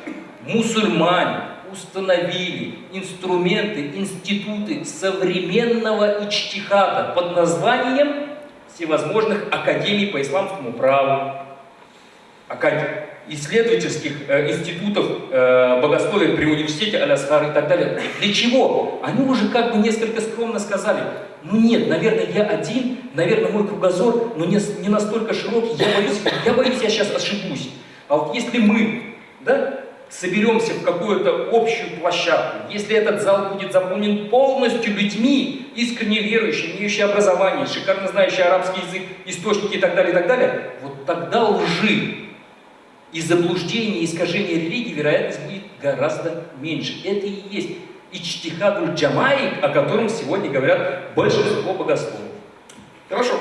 Speaker 2: мусульмане установили инструменты, институты современного ичтихада под названием всевозможных академий по исламскому праву, исследовательских э, институтов э, богословия при университете Алясхар и так далее. Для чего? Они уже как бы несколько скромно сказали, ну нет, наверное, я один, наверное, мой кругозор, но не, не настолько широкий, я боюсь, я боюсь, я сейчас ошибусь. А вот если мы, да, соберемся в какую-то общую площадку, если этот зал будет заполнен полностью людьми, искренне верующими, имеющими образование, шикарно знающие арабский язык, источники и так далее, и так далее, вот тогда лжи и заблуждения, и искажения религии, вероятность будет гораздо меньше. Это и есть ичтихадуль джамаи, о котором сегодня говорят большинство богословов.
Speaker 1: Хорошо.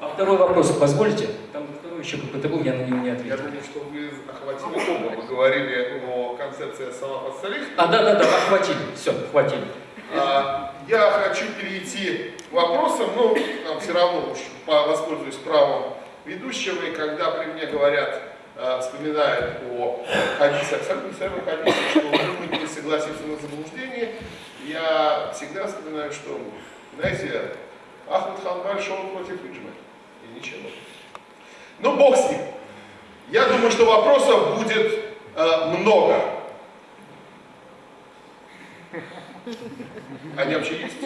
Speaker 2: А второй вопрос, позволите? Там второй еще какой-то был, я на него не ответил.
Speaker 1: Я думаю, что вы охватили оба. Вы говорили о концепции салафа салих.
Speaker 2: А, да, да, да, охватили. Все, хватили.
Speaker 1: А, я хочу перейти к вопросам, но нам все равно уж воспользуюсь правом ведущего, и когда при мне говорят, а, вспоминают о хадисах, самых самых хадисах, что мы не согласимся на заблуждение, я всегда вспоминаю, что, знаете, Ахмад Ханбаль шел против Иджма, и ничего. Ну, бог с ним. Я думаю, что вопросов будет э, много. Они вообще есть?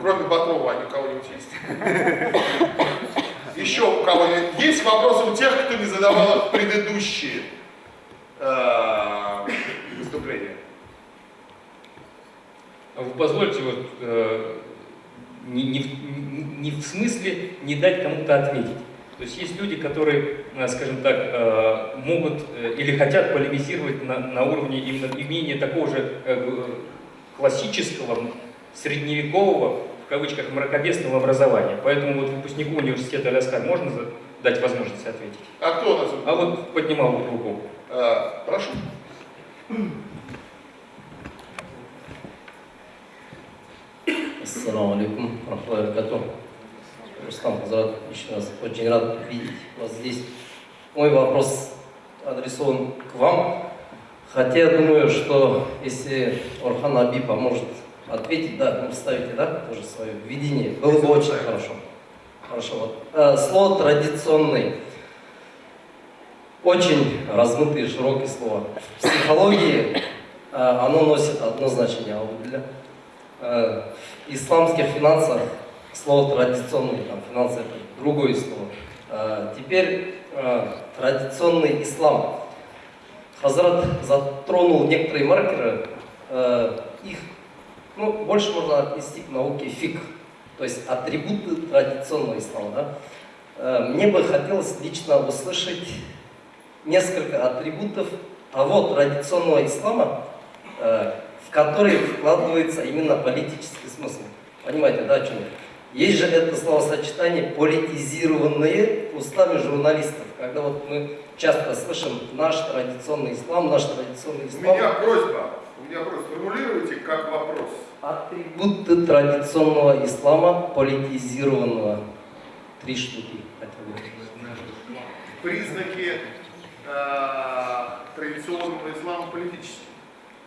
Speaker 1: Кроме Батрова, они у кого-нибудь есть? Еще у кого-нибудь есть вопросы у тех, кто не задавал предыдущие э, выступления?
Speaker 2: Вы позвольте вот э, не, не, не в смысле не дать кому-то ответить. То есть есть люди, которые, э, скажем так, э, могут или хотят полемизировать на, на уровне именно имения такого же классического, средневекового, кавычках, мракобесного образования. Поэтому вот выпускнику университета Аляскар можно дать возможность ответить?
Speaker 1: А кто у нас?
Speaker 2: А вот поднимал вот руку.
Speaker 1: А, прошу.
Speaker 4: Ассаламу алейкум, рахматуллахи Рустам Хазрат, еще раз очень рад видеть вас здесь. Мой вопрос адресован к вам. Хотя я думаю, что если Орхан Аби поможет ответить, да, вы ставите, да, тоже свое видение, было бы очень хорошо. Хорошо. Вот. Э, слово традиционный. Очень размытые, широкие слова. В психологии э, оно носит одно значение, а вот для э, исламских финансах слово традиционный, там, финансы это другое слово. А, теперь а, традиционный ислам. Хазрат затронул некоторые маркеры, а, их ну, больше можно отнести к науке фик, то есть атрибуты традиционного ислама. Да? А, мне бы хотелось лично услышать несколько атрибутов того традиционного ислама, а, в который вкладывается именно политический смысл. Понимаете, да, о чем я? Есть же это словосочетание политизированные устами журналистов, когда вот мы часто слышим наш традиционный ислам, наш традиционный ислам.
Speaker 1: У меня просьба, у
Speaker 3: Я просто формулируйте как вопрос.
Speaker 4: Атрибуты традиционного ислама, политизированного. Три штуки. хотя бы.
Speaker 3: Признаки э, традиционного ислама политические.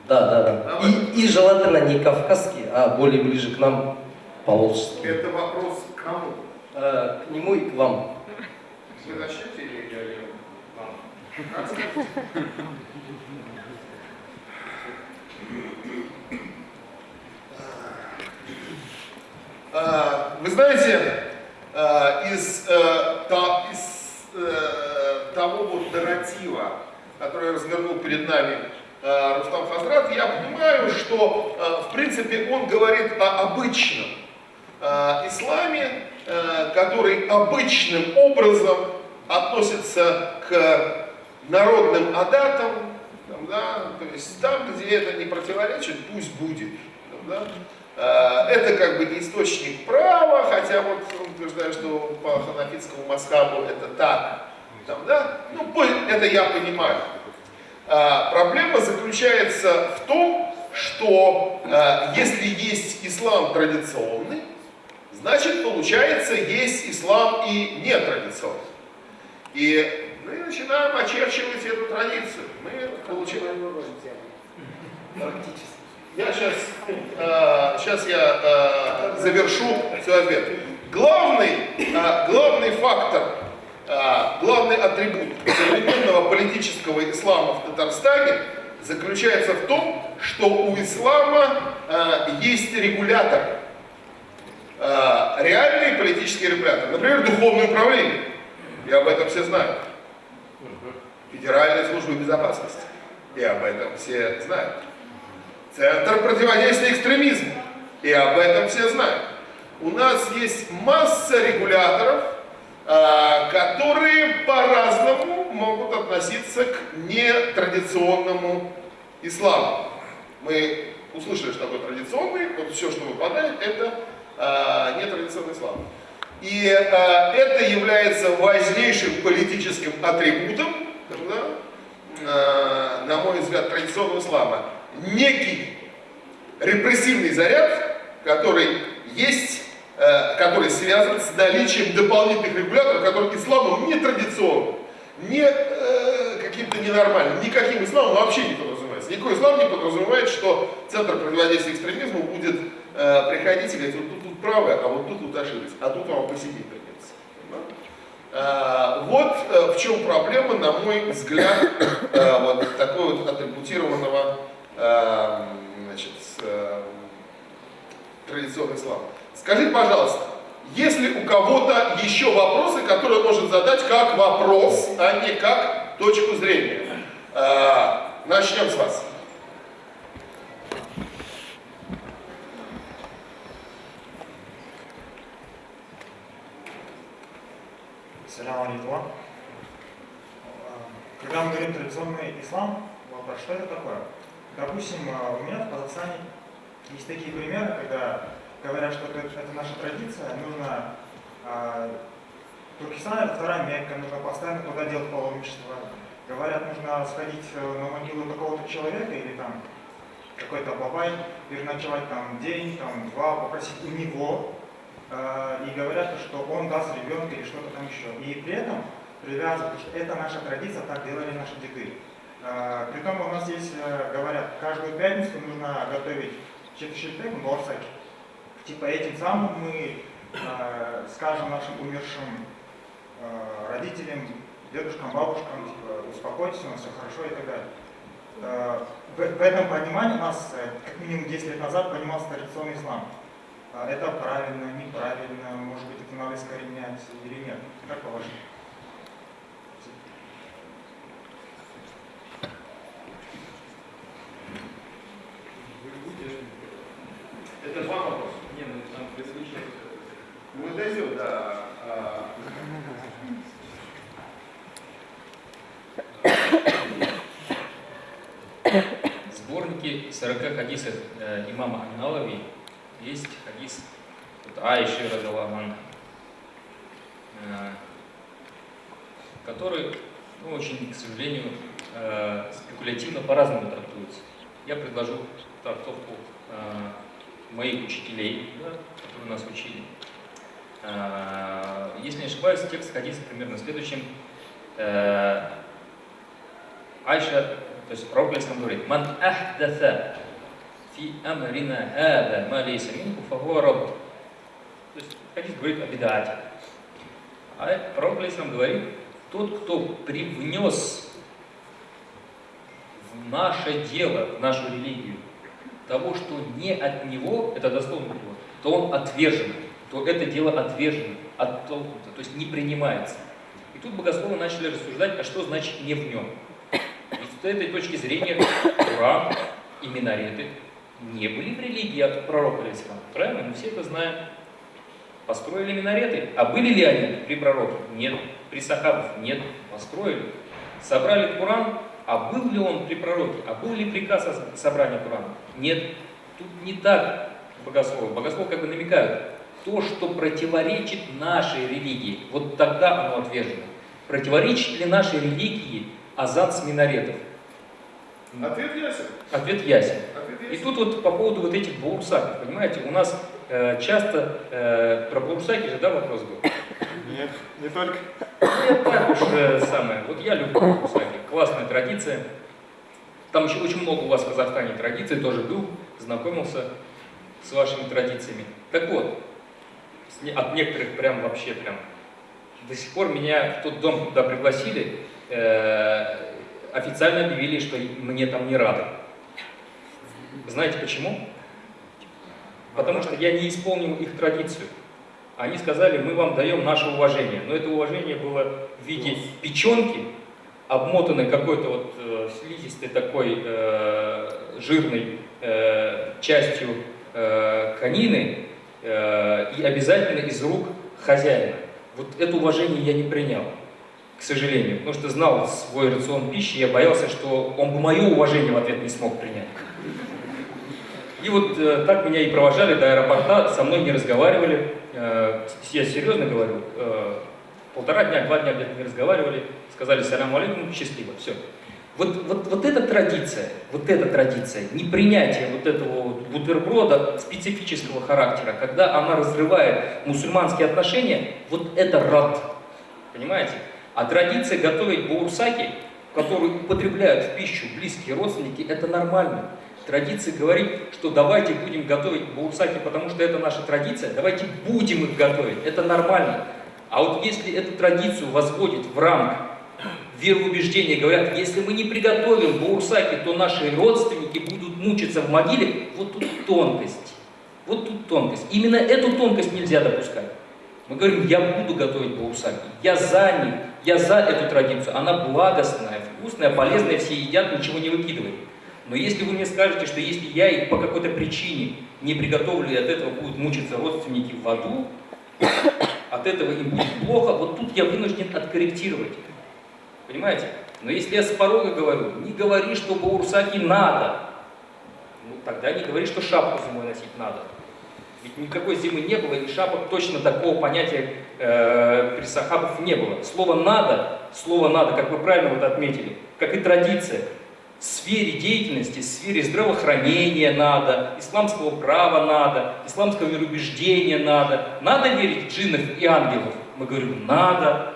Speaker 4: Да, да, да. И, и желательно не кавказский, а более ближе к нам, по-волжски.
Speaker 3: Это вопрос к кому?
Speaker 4: Э, к нему и к вам.
Speaker 3: Вы начнете или я вам?
Speaker 1: А, Вы знаете, а, из, э, из, э, того вот нарратива, который развернул перед нами э, Рустам Хазрат, я понимаю, что в принципе он говорит о обычном исламе, который обычным образом относится к народным адатам, там, да, то есть там, где это не противоречит, пусть будет. да. Э, Это как бы не источник права, хотя вот он утверждает, что по ханафитскому маскабу это так. Там, да? Ну, это я понимаю. А, Проблема заключается в том, что а, если есть ислам традиционный, значит, получается, есть ислам и нетрадиционный. И мы начинаем очерчивать эту традицию. Мы получаем... Я сейчас, сейчас я э, завершу свой ответ. Главный, э, главный фактор, э, главный атрибут современного политического ислама в Татарстане заключается в том, что у ислама э, есть регулятор, э, реальный политический регулятор, например, духовное управление. И об этом все знают. Федеральная служба безопасности. И об этом все знают. Центр противодействия экстремизму. И об этом все знают. У нас есть масса регуляторов, а, которые по-разному могут относиться к нетрадиционному исламу. Мы услышали, что такое традиционный, вот все, что выпадает, это а, нетрадиционный ислам. И а, это является важнейшим политическим атрибутом, да, а, на мой взгляд, традиционного ислама. Некий репрессивный заряд, который есть, э, который связан с наличием дополнительных регуляторов, которые исламом не традиционным, не э, каким-то ненормальным, никаким исламом вообще не подразумевается. Никакой ислам не подразумевает, что Центр противодействия экстремизму будет э, приходить и говорить, вот тут, тут правы, а вот тут вот ошиблись, а тут вам посидеть? Э, Вот э, в чем проблема, на мой взгляд, э, вот такой вот атрибутированного э, значит, с, э, традиционный ислам. Скажите, пожалуйста, есть ли у кого-то еще вопросы, которые может задать как вопрос, а не как точку зрения? Э, Начнем с вас.
Speaker 5: Салям алейкум. Когда мы говорим традиционный ислам, вопрос, что это такое? Допустим, у меня в Казахстане есть такие примеры, когда говорят, что это, наша традиция, нужно а, Туркестан это вторая Мекка, нужно постоянно туда делать паломничество. Говорят, нужно сходить э, на могилу какого-то человека или там какой-то бабай, переночевать там день, там два, попросить у него, э, и говорят, что он даст ребенка или что-то там еще. И при этом привязывают, что это наша традиция, так делали наши деды. Э, Притом у нас есть, э, говорят, каждую пятницу нужно готовить четыре борсак. Типа этим самым мы э, скажем нашим умершим э, родителям, дедушкам, бабушкам, типа, успокойтесь, у нас все хорошо и так далее. Э, В, этом понимании у нас, э, как минимум 10 лет назад, понимался традиционный ислам. А Это правильно, неправильно, может быть, это надо искоренять или нет? Как по-вашему?
Speaker 1: Это два вопроса.
Speaker 2: Не, ну там предыдущий
Speaker 1: Мы дойдем до... а,
Speaker 2: В сборнике 40 хадисов э, имама Анналави есть хадис вот, Аиши Радаламан, э, который, ну, очень, к сожалению, э, спекулятивно по-разному трактуется. я предложу трактовку э, моих учителей, да, которые нас учили. Если не ошибаюсь, текст сходится примерно следующим. Айша, то есть пророк говорит, «Ман ахдатha фи амрина хада ма лейса минху рабб». То есть хадис говорит о бедате. А пророк Алейхиссалам говорит, тот, кто привнес в наше дело, в нашу религию, того, что не от него, это дословно перевод, то он отвержен, то это дело отвержено, оттолкнуто, то есть не принимается. И тут богословы начали рассуждать, а что значит не в нем. Ведь с этой точки зрения Коран и минареты не были в религии от пророка Алисалама. Правильно? Мы все это знаем. Построили минареты. А были ли они при пророке? Нет. При сахабах? Нет. Построили. Собрали Коран. А был ли он при пророке? А был ли приказ о собрании Корана? Нет. Тут не так богословы. Богословы как бы намекают. То, что противоречит нашей религии, вот тогда оно отвержено. Противоречит ли нашей религии азан с минаретов?
Speaker 3: Ответ ясен.
Speaker 2: Ответ ясен. И тут вот по поводу вот этих баурсаков, понимаете, у нас э, часто э, про баурсаки же, да, вопрос был?
Speaker 1: Нет, не только.
Speaker 2: Ну, так уж э, самое. Вот я люблю баурсаки, классная традиция. Там еще очень много у вас в Казахстане традиций, тоже был, знакомился с вашими традициями. Так вот, от некоторых прям вообще прям до сих пор меня в тот дом, куда пригласили, э, официально объявили, что мне там не рады. Знаете почему? Потому что я не исполнил их традицию. Они сказали, мы вам даем наше уважение. Но это уважение было в виде печенки, обмотанной какой-то вот э, слизистой такой э, жирной э, частью э, конины э, и обязательно из рук хозяина. Вот это уважение я не принял, к сожалению, потому что знал свой рацион пищи, я боялся, что он бы мое уважение в ответ не смог принять. И вот э, так меня и провожали до аэропорта, со мной не разговаривали. Э, я серьезно говорю, э, полтора дня, два дня где-то не разговаривали, сказали салям алейкум, счастливо, все. Вот, вот, вот эта традиция, вот эта традиция, непринятие вот этого вот бутерброда специфического характера, когда она разрывает мусульманские отношения, вот это рад, понимаете? А традиция готовить баурсаки, которую употребляют в пищу близкие родственники, это нормально. Традиция говорит, что давайте будем готовить баурсаки, потому что это наша традиция, давайте будем их готовить, это нормально. А вот если эту традицию возводит в рамк вероубеждения, говорят, если мы не приготовим баурсаки, то наши родственники будут мучиться в могиле, вот тут тонкость. Вот тут тонкость. Именно эту тонкость нельзя допускать. Мы говорим, я буду готовить баурсаки, я за них, я за эту традицию. Она благостная, вкусная, полезная, все едят, ничего не выкидывают. Но если вы мне скажете, что если я их по какой-то причине не приготовлю, и от этого будут мучиться родственники в аду, от этого им будет плохо, вот тут я вынужден откорректировать. Понимаете? Но если я с порога говорю, не говори, что баурсаки надо, ну тогда не говори, что шапку зимой носить надо. Ведь никакой зимы не было, и шапок точно такого понятия э, при сахабов не было. Слово «надо», слово «надо», как вы правильно вот отметили, как и традиция, сфере деятельности, в сфере здравоохранения надо, исламского права надо, исламского мироубеждения надо. Надо верить в джиннов и ангелов? Мы говорим, надо.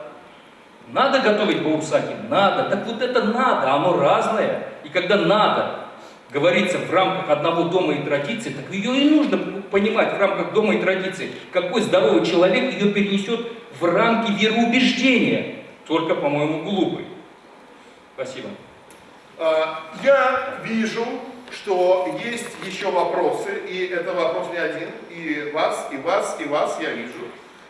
Speaker 2: Надо готовить баурсаки? Надо. Так вот это надо, оно разное. И когда надо говорится в рамках одного дома и традиции, так ее и нужно понимать в рамках дома и традиции. Какой здоровый человек ее перенесет в рамки вероубеждения? Только, по-моему, глупый. Спасибо.
Speaker 1: А, Я вижу, что есть еще вопросы, и это вопрос не один, и вас, и вас, и вас я вижу.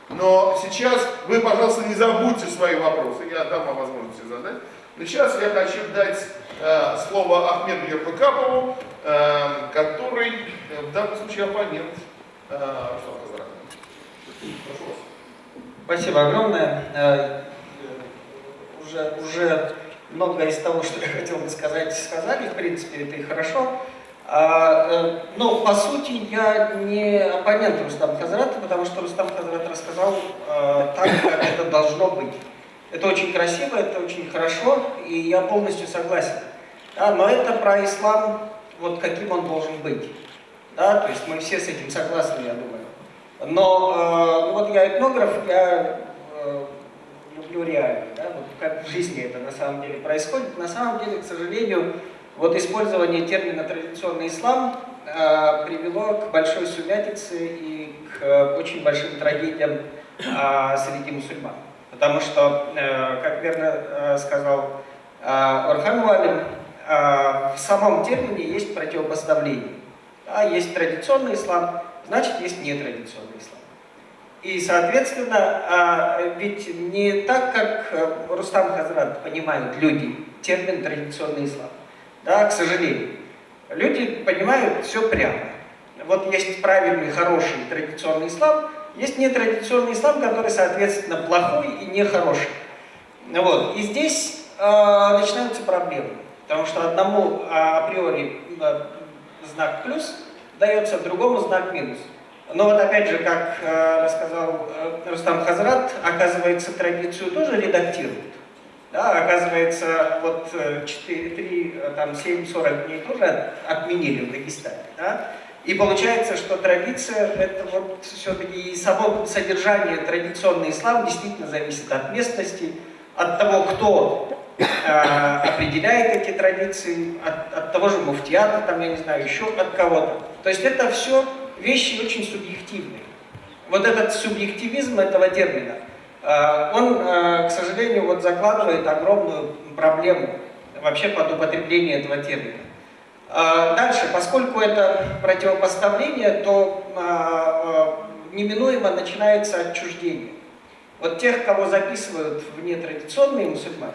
Speaker 1: Но сейчас вы, пожалуйста, не забудьте свои вопросы, я дам вам возможность задать. Но сейчас я хочу дать э, слово Ахмеду Ербакапову, э, который в данном случае оппонент э, Руслана. Прошу вас.
Speaker 6: Спасибо огромное. Э, Уже, уже многое из того, что я хотел бы сказать, сказали, в принципе, это и хорошо. А, э, но, по сути, я не оппонент Рустама Хазрата, потому что Рустам Хазрат рассказал э, так, как это должно быть. Это очень красиво, это очень хорошо, и я полностью согласен. Да, но это про ислам вот каким он должен быть. Да, то есть мы все с этим согласны, я думаю. Но э, вот я этнограф, я э, люблю реально, да, вот как в жизни это на самом деле происходит. На самом деле, к сожалению, вот использование термина традиционный ислам э, привело к большой сумятице и к э, очень большим трагедиям э, среди мусульман. Потому что, как верно сказал э, Орхан Валин, э, в самом термине есть противопоставление. Да, есть традиционный ислам, значит есть нетрадиционный ислам. И, соответственно, а, ведь не так, как э, Рустам Хазрат понимают люди термин традиционный ислам. Да, к сожалению. Люди понимают все прямо. Вот есть правильный, хороший традиционный ислам, есть нетрадиционный ислам, который, соответственно, плохой и нехороший. Вот. И здесь э, начинаются проблемы. Потому что одному а, априори знак плюс дается, другому знак минус. Но вот опять же, как э, рассказал э, Рустам Хазрат, оказывается, традицию тоже редактируют. Да, оказывается, вот 4, 3, э, там 7, 40 дней тоже отменили в Дагестане. Да? И получается, что традиция, это вот все-таки и само содержание традиционный ислам действительно зависит от местности, от того, кто определяет эти традиции, от, от того же муфтиата, там, я не знаю, еще от кого-то. То есть это все вещи очень субъективные. Вот этот субъективизм этого термина, э, он, э, к сожалению, вот закладывает огромную проблему вообще под употребление этого термина. Э, дальше, поскольку это противопоставление, то неминуемо начинается отчуждение. Вот тех, кого записывают в нетрадиционные мусульмане,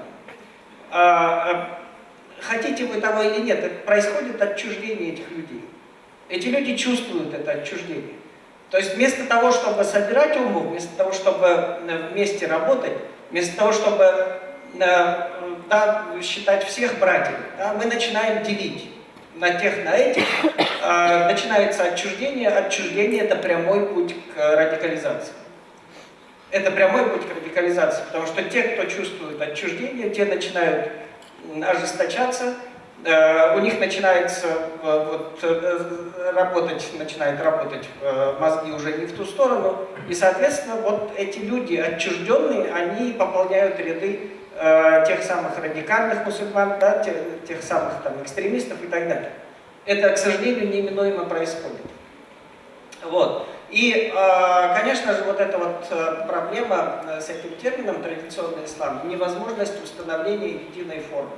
Speaker 6: хотите вы того или нет, происходит отчуждение этих людей. Эти люди чувствуют это отчуждение. То есть вместо того, чтобы собирать уму, вместо того, чтобы э, вместе работать, вместо того, чтобы э, да, считать всех братьев, да, мы начинаем делить на тех, на этих. Э, начинается отчуждение. Отчуждение – это прямой путь к радикализации. Это прямой путь к радикализации, потому что те, кто чувствует отчуждение, те начинают ожесточаться, у них начинается э, вот, э, работать, начинает работать мозги уже не в ту сторону, и, соответственно, вот эти люди отчужденные, они пополняют ряды тех самых радикальных мусульман, да, тех, тех самых там экстремистов и так далее. Это, к сожалению, неминуемо происходит. Вот. И, конечно же, вот эта вот проблема с этим термином традиционный ислам, невозможность установления единой формы.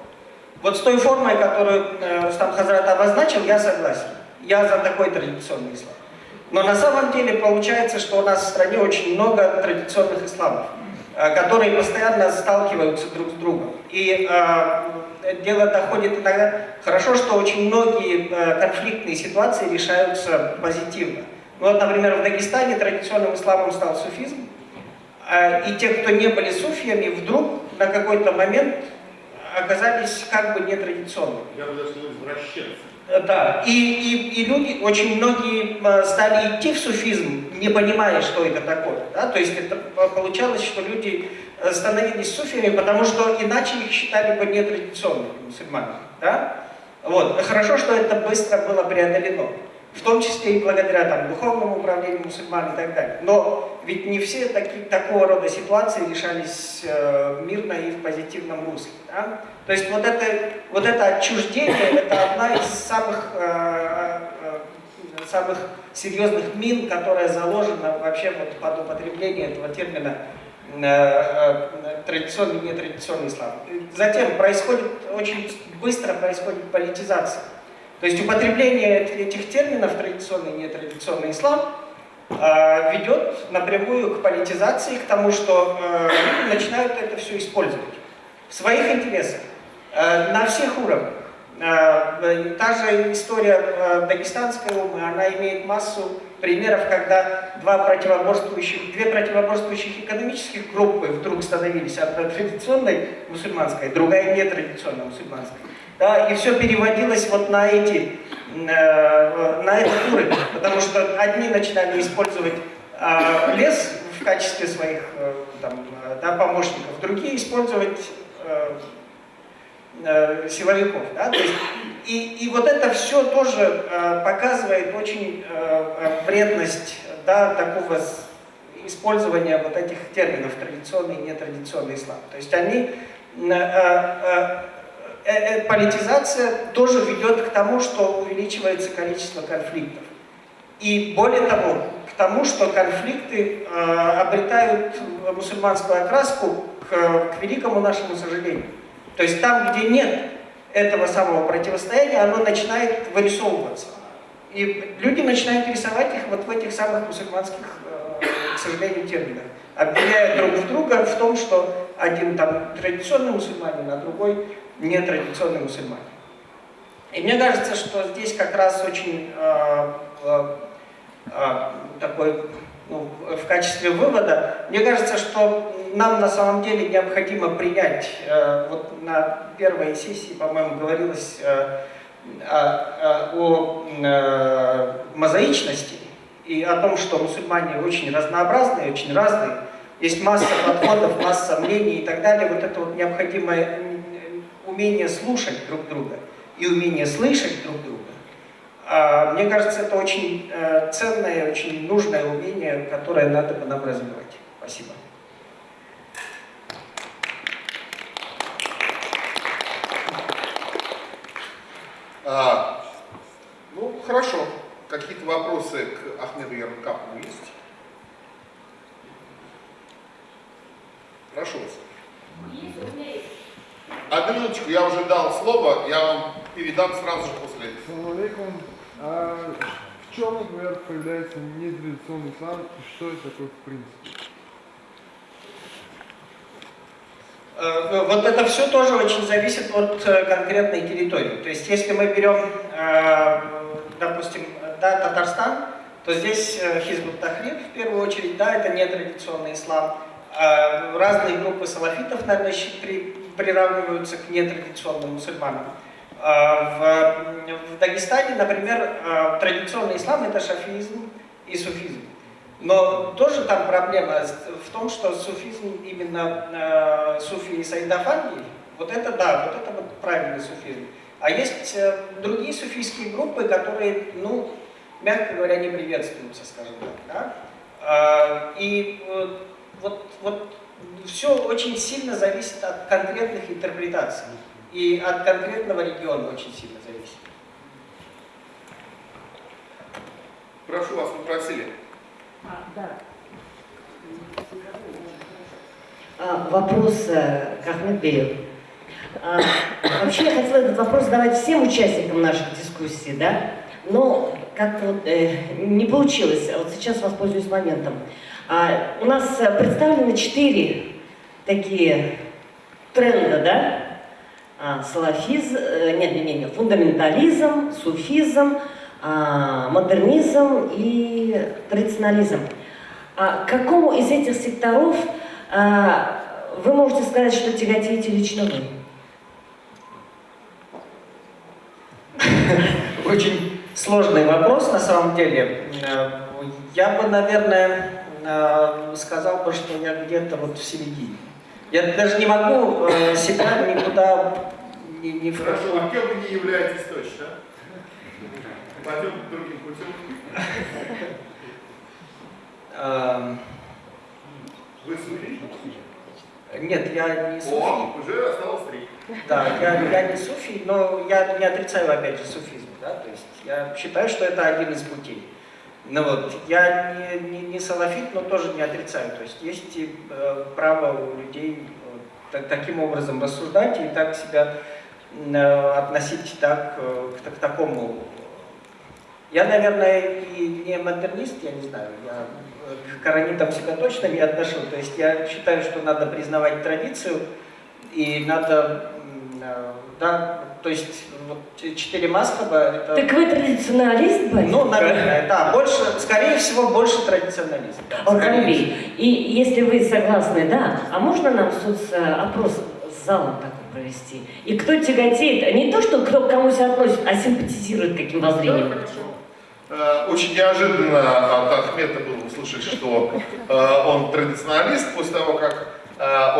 Speaker 6: Вот с той формой, которую э, Рустам Хазрат обозначил, я согласен. Я за такой традиционный ислам. Но на самом деле получается, что у нас в стране очень много традиционных исламов, э, которые постоянно сталкиваются друг с другом. И э, дело доходит иногда... Хорошо, что очень многие конфликтные ситуации решаются позитивно. Ну, вот, например, в Дагестане традиционным исламом стал суфизм, и те, кто не были суфиями, вдруг на какой-то момент оказались как бы нетрадиционными.
Speaker 1: Я бы даже сказал, извращенцы.
Speaker 6: Э, да, и, и, и люди, очень многие э, стали идти в суфизм, не понимая, что это такое. Да? То есть это получалось, что люди э, становились суфиями, потому что иначе их считали бы нетрадиционными мусульманами. Да? Вот. Хорошо, что это быстро было преодолено в том числе и благодаря там, духовному управлению мусульман и так далее. Но ведь не все таки, такого рода ситуации решались э, мирно и в позитивном русле. Да? То есть вот это, вот это отчуждение, это одна из самых, э, э, самых серьезных мин, которая заложена вообще вот под употребление этого термина э, э, традиционный и нетрадиционный ислам. Затем происходит, очень быстро происходит политизация. То есть употребление этих терминов, традиционный и нетрадиционный ислам, а, ведет напрямую к политизации, к тому, что э, люди начинают это все использовать в своих интересах, э, на всех уровнях. Э, та же история дагестанской умы, она имеет массу примеров, когда два противоборствующих, две противоборствующих экономических группы вдруг становились одна традиционной мусульманской, другая нетрадиционной мусульманской да, и все переводилось вот на эти, э, на этот уровень, потому что одни начинали использовать э, лес в качестве своих э, там, да, помощников, другие использовать э, силовиков. Да? То есть, и, и вот это все тоже э, показывает очень э, э, вредность да, такого использования вот этих терминов традиционный и нетрадиционный ислам. То есть они э, э, э, э, политизация тоже ведет к тому, что увеличивается количество конфликтов. И более того, к тому, что конфликты э, обретают мусульманскую окраску к, к великому нашему сожалению. То есть там, где нет этого самого противостояния, оно начинает вырисовываться. И люди начинают рисовать их вот в этих самых мусульманских, э, к сожалению, терминах, обвиняя друг в друга в том, что один там традиционный мусульманин, а другой нетрадиционный мусульманин. И мне кажется, что здесь как раз очень э, э, такой, ну, в качестве вывода, мне кажется, что нам на самом деле необходимо принять, э, вот на первой сессии, по-моему, говорилось э, о, о, э, мозаичности и о том, что мусульмане очень разнообразные, очень разные, есть масса подходов, масса мнений и так далее. Вот это вот необходимое умение слушать друг друга и умение слышать друг друга. А, Мне кажется, это очень э, ценное, очень нужное умение, которое надо бы нам развивать. Спасибо.
Speaker 1: А, ну, хорошо. Какие-то вопросы к Ахмеду Ярмакову есть? Прошу вас. Одну минуточку, я уже дал слово, я вам передам сразу же после этого.
Speaker 7: Салам. А в чем, например, появляется нетрадиционный ислам и что это такое в принципе?
Speaker 6: Э, Вот это все тоже очень зависит от э, конкретной территории. То есть, если мы берем, э, допустим, да, Татарстан, то здесь Хизбут Тахрир в первую очередь, да, это нетрадиционный ислам. Разные группы салафитов, наверное, при- приравниваются к нетрадиционным мусульманам. А В, в Дагестане, например, э, традиционный ислам это шафизм и суфизм. Но тоже там проблема в том, что суфизм, именно э, суфи и Саидафанди, вот это да, вот это вот правильный суфизм. А есть э, другие суфийские группы, которые, ну, мягко говоря, не приветствуются, скажем так. Да? А, и э, вот, вот все очень сильно зависит от конкретных интерпретаций. И от конкретного региона очень сильно зависит.
Speaker 1: Прошу вас, вы просили.
Speaker 8: А, да. А, Вопрос э, к Ахмедбею. А, Вообще я хотела этот вопрос задавать всем участникам наших дискуссий, да? Но как-то вот, э, не получилось. А Вот сейчас воспользуюсь моментом. А, У нас э, представлены четыре такие тренда, да? А, Салафизм, э, нет, нет, нет, фундаментализм, суфизм, а, модернизм и традиционализм. А какому из этих секторов а, вы можете сказать, что тяготеете лично вы?
Speaker 6: Очень сложный вопрос на самом деле. Э, Я бы, наверное, э, сказал бы, что я где-то вот в середине. Я даже не могу э, себя никуда не, не
Speaker 1: Хорошо, а кем вы не являетесь точно? Пойдем другим путем.
Speaker 6: Эм,
Speaker 1: Вы суфи?
Speaker 6: Нет, я не суфи.
Speaker 1: О, уже осталось три.
Speaker 6: Да, я, я не суфи, но я не отрицаю, опять же, суфизм. Да? То есть я считаю, что это один из путей. Ну вот, я не, не, не салафит, но тоже не отрицаю. То есть есть э, право у людей э, так- таким образом рассуждать и так себя э, относить так, э, к, к такому. Я, наверное, и не модернист, я не знаю, я к коронитам себя точно не отношу. То есть я считаю, что надо признавать традицию, и надо, да, то есть вот четыре маскаба это...
Speaker 8: Так вы традиционалист, батя?
Speaker 6: Ну, наверное, да, больше, скорее всего, больше традиционализм. да,
Speaker 8: и если вы согласны, да, а можно нам соцопрос с залом такой провести? И кто тяготеет, не то, что кто к кому себя относит, а симпатизирует каким воззрением?
Speaker 1: Э, Очень неожиданно от Ахмета было услышать, что э, он традиционалист, после того, как э,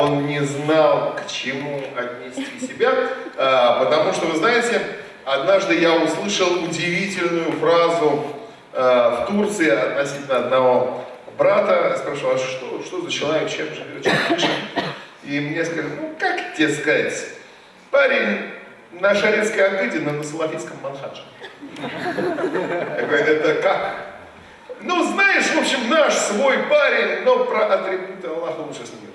Speaker 1: он не знал, к чему отнести себя. А, потому что, вы знаете, однажды я услышал удивительную фразу а, в Турции относительно одного брата. Я спрашивал, а что, что за человек, чем живет, чем? И мне сказали, ну как тебе сказать, парень на Шарецкой Агыде на Салафитском Манхадже. Я говорю, это как? Ну, знаешь, в общем, наш свой парень, но про атрибуты Аллаха лучше с ним.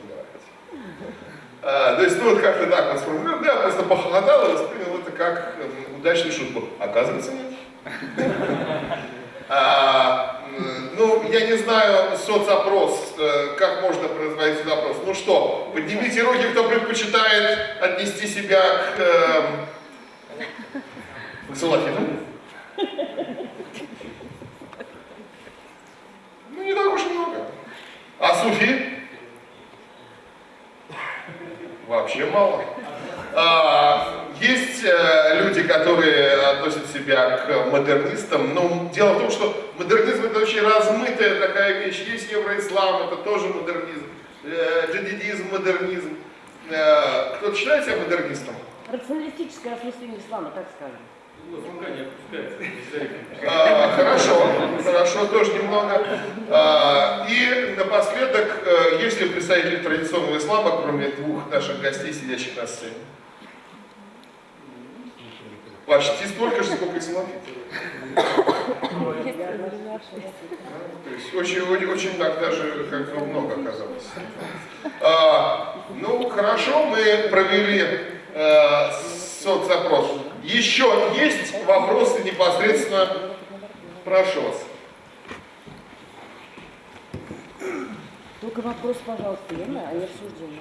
Speaker 1: А, то есть, ну, вот как-то так вот сформулировал. Да, просто похохотал и воспринял это как м, удачную шутку. Оказывается, нет. А, ну, я не знаю, соцопрос, э, как можно производить соцопрос. Ну что, поднимите руки, кто предпочитает отнести себя к, эм, к салафитам. Ну, не так уж много. А суфи? Вообще мало. А, есть э, люди, которые относят себя к модернистам, но дело в том, что модернизм это очень размытая такая вещь. Есть евроислам, это тоже модернизм, э, джадидизм, модернизм. Э, кто-то считает себя модернистом?
Speaker 9: Рационалистическое осмысление ислама, так скажем.
Speaker 1: А, хорошо, хорошо, тоже немного. А, и напоследок, э, есть ли представители традиционного ислама, кроме двух наших гостей, сидящих на сцене? Почти столько же, сколько и салафитов. То есть очень, очень, так даже как много оказалось. А, ну, хорошо, мы провели э, соцопрос. Еще есть вопросы непосредственно? Прошу вас.
Speaker 9: Только вопрос, пожалуйста, верно, а не обсуждение.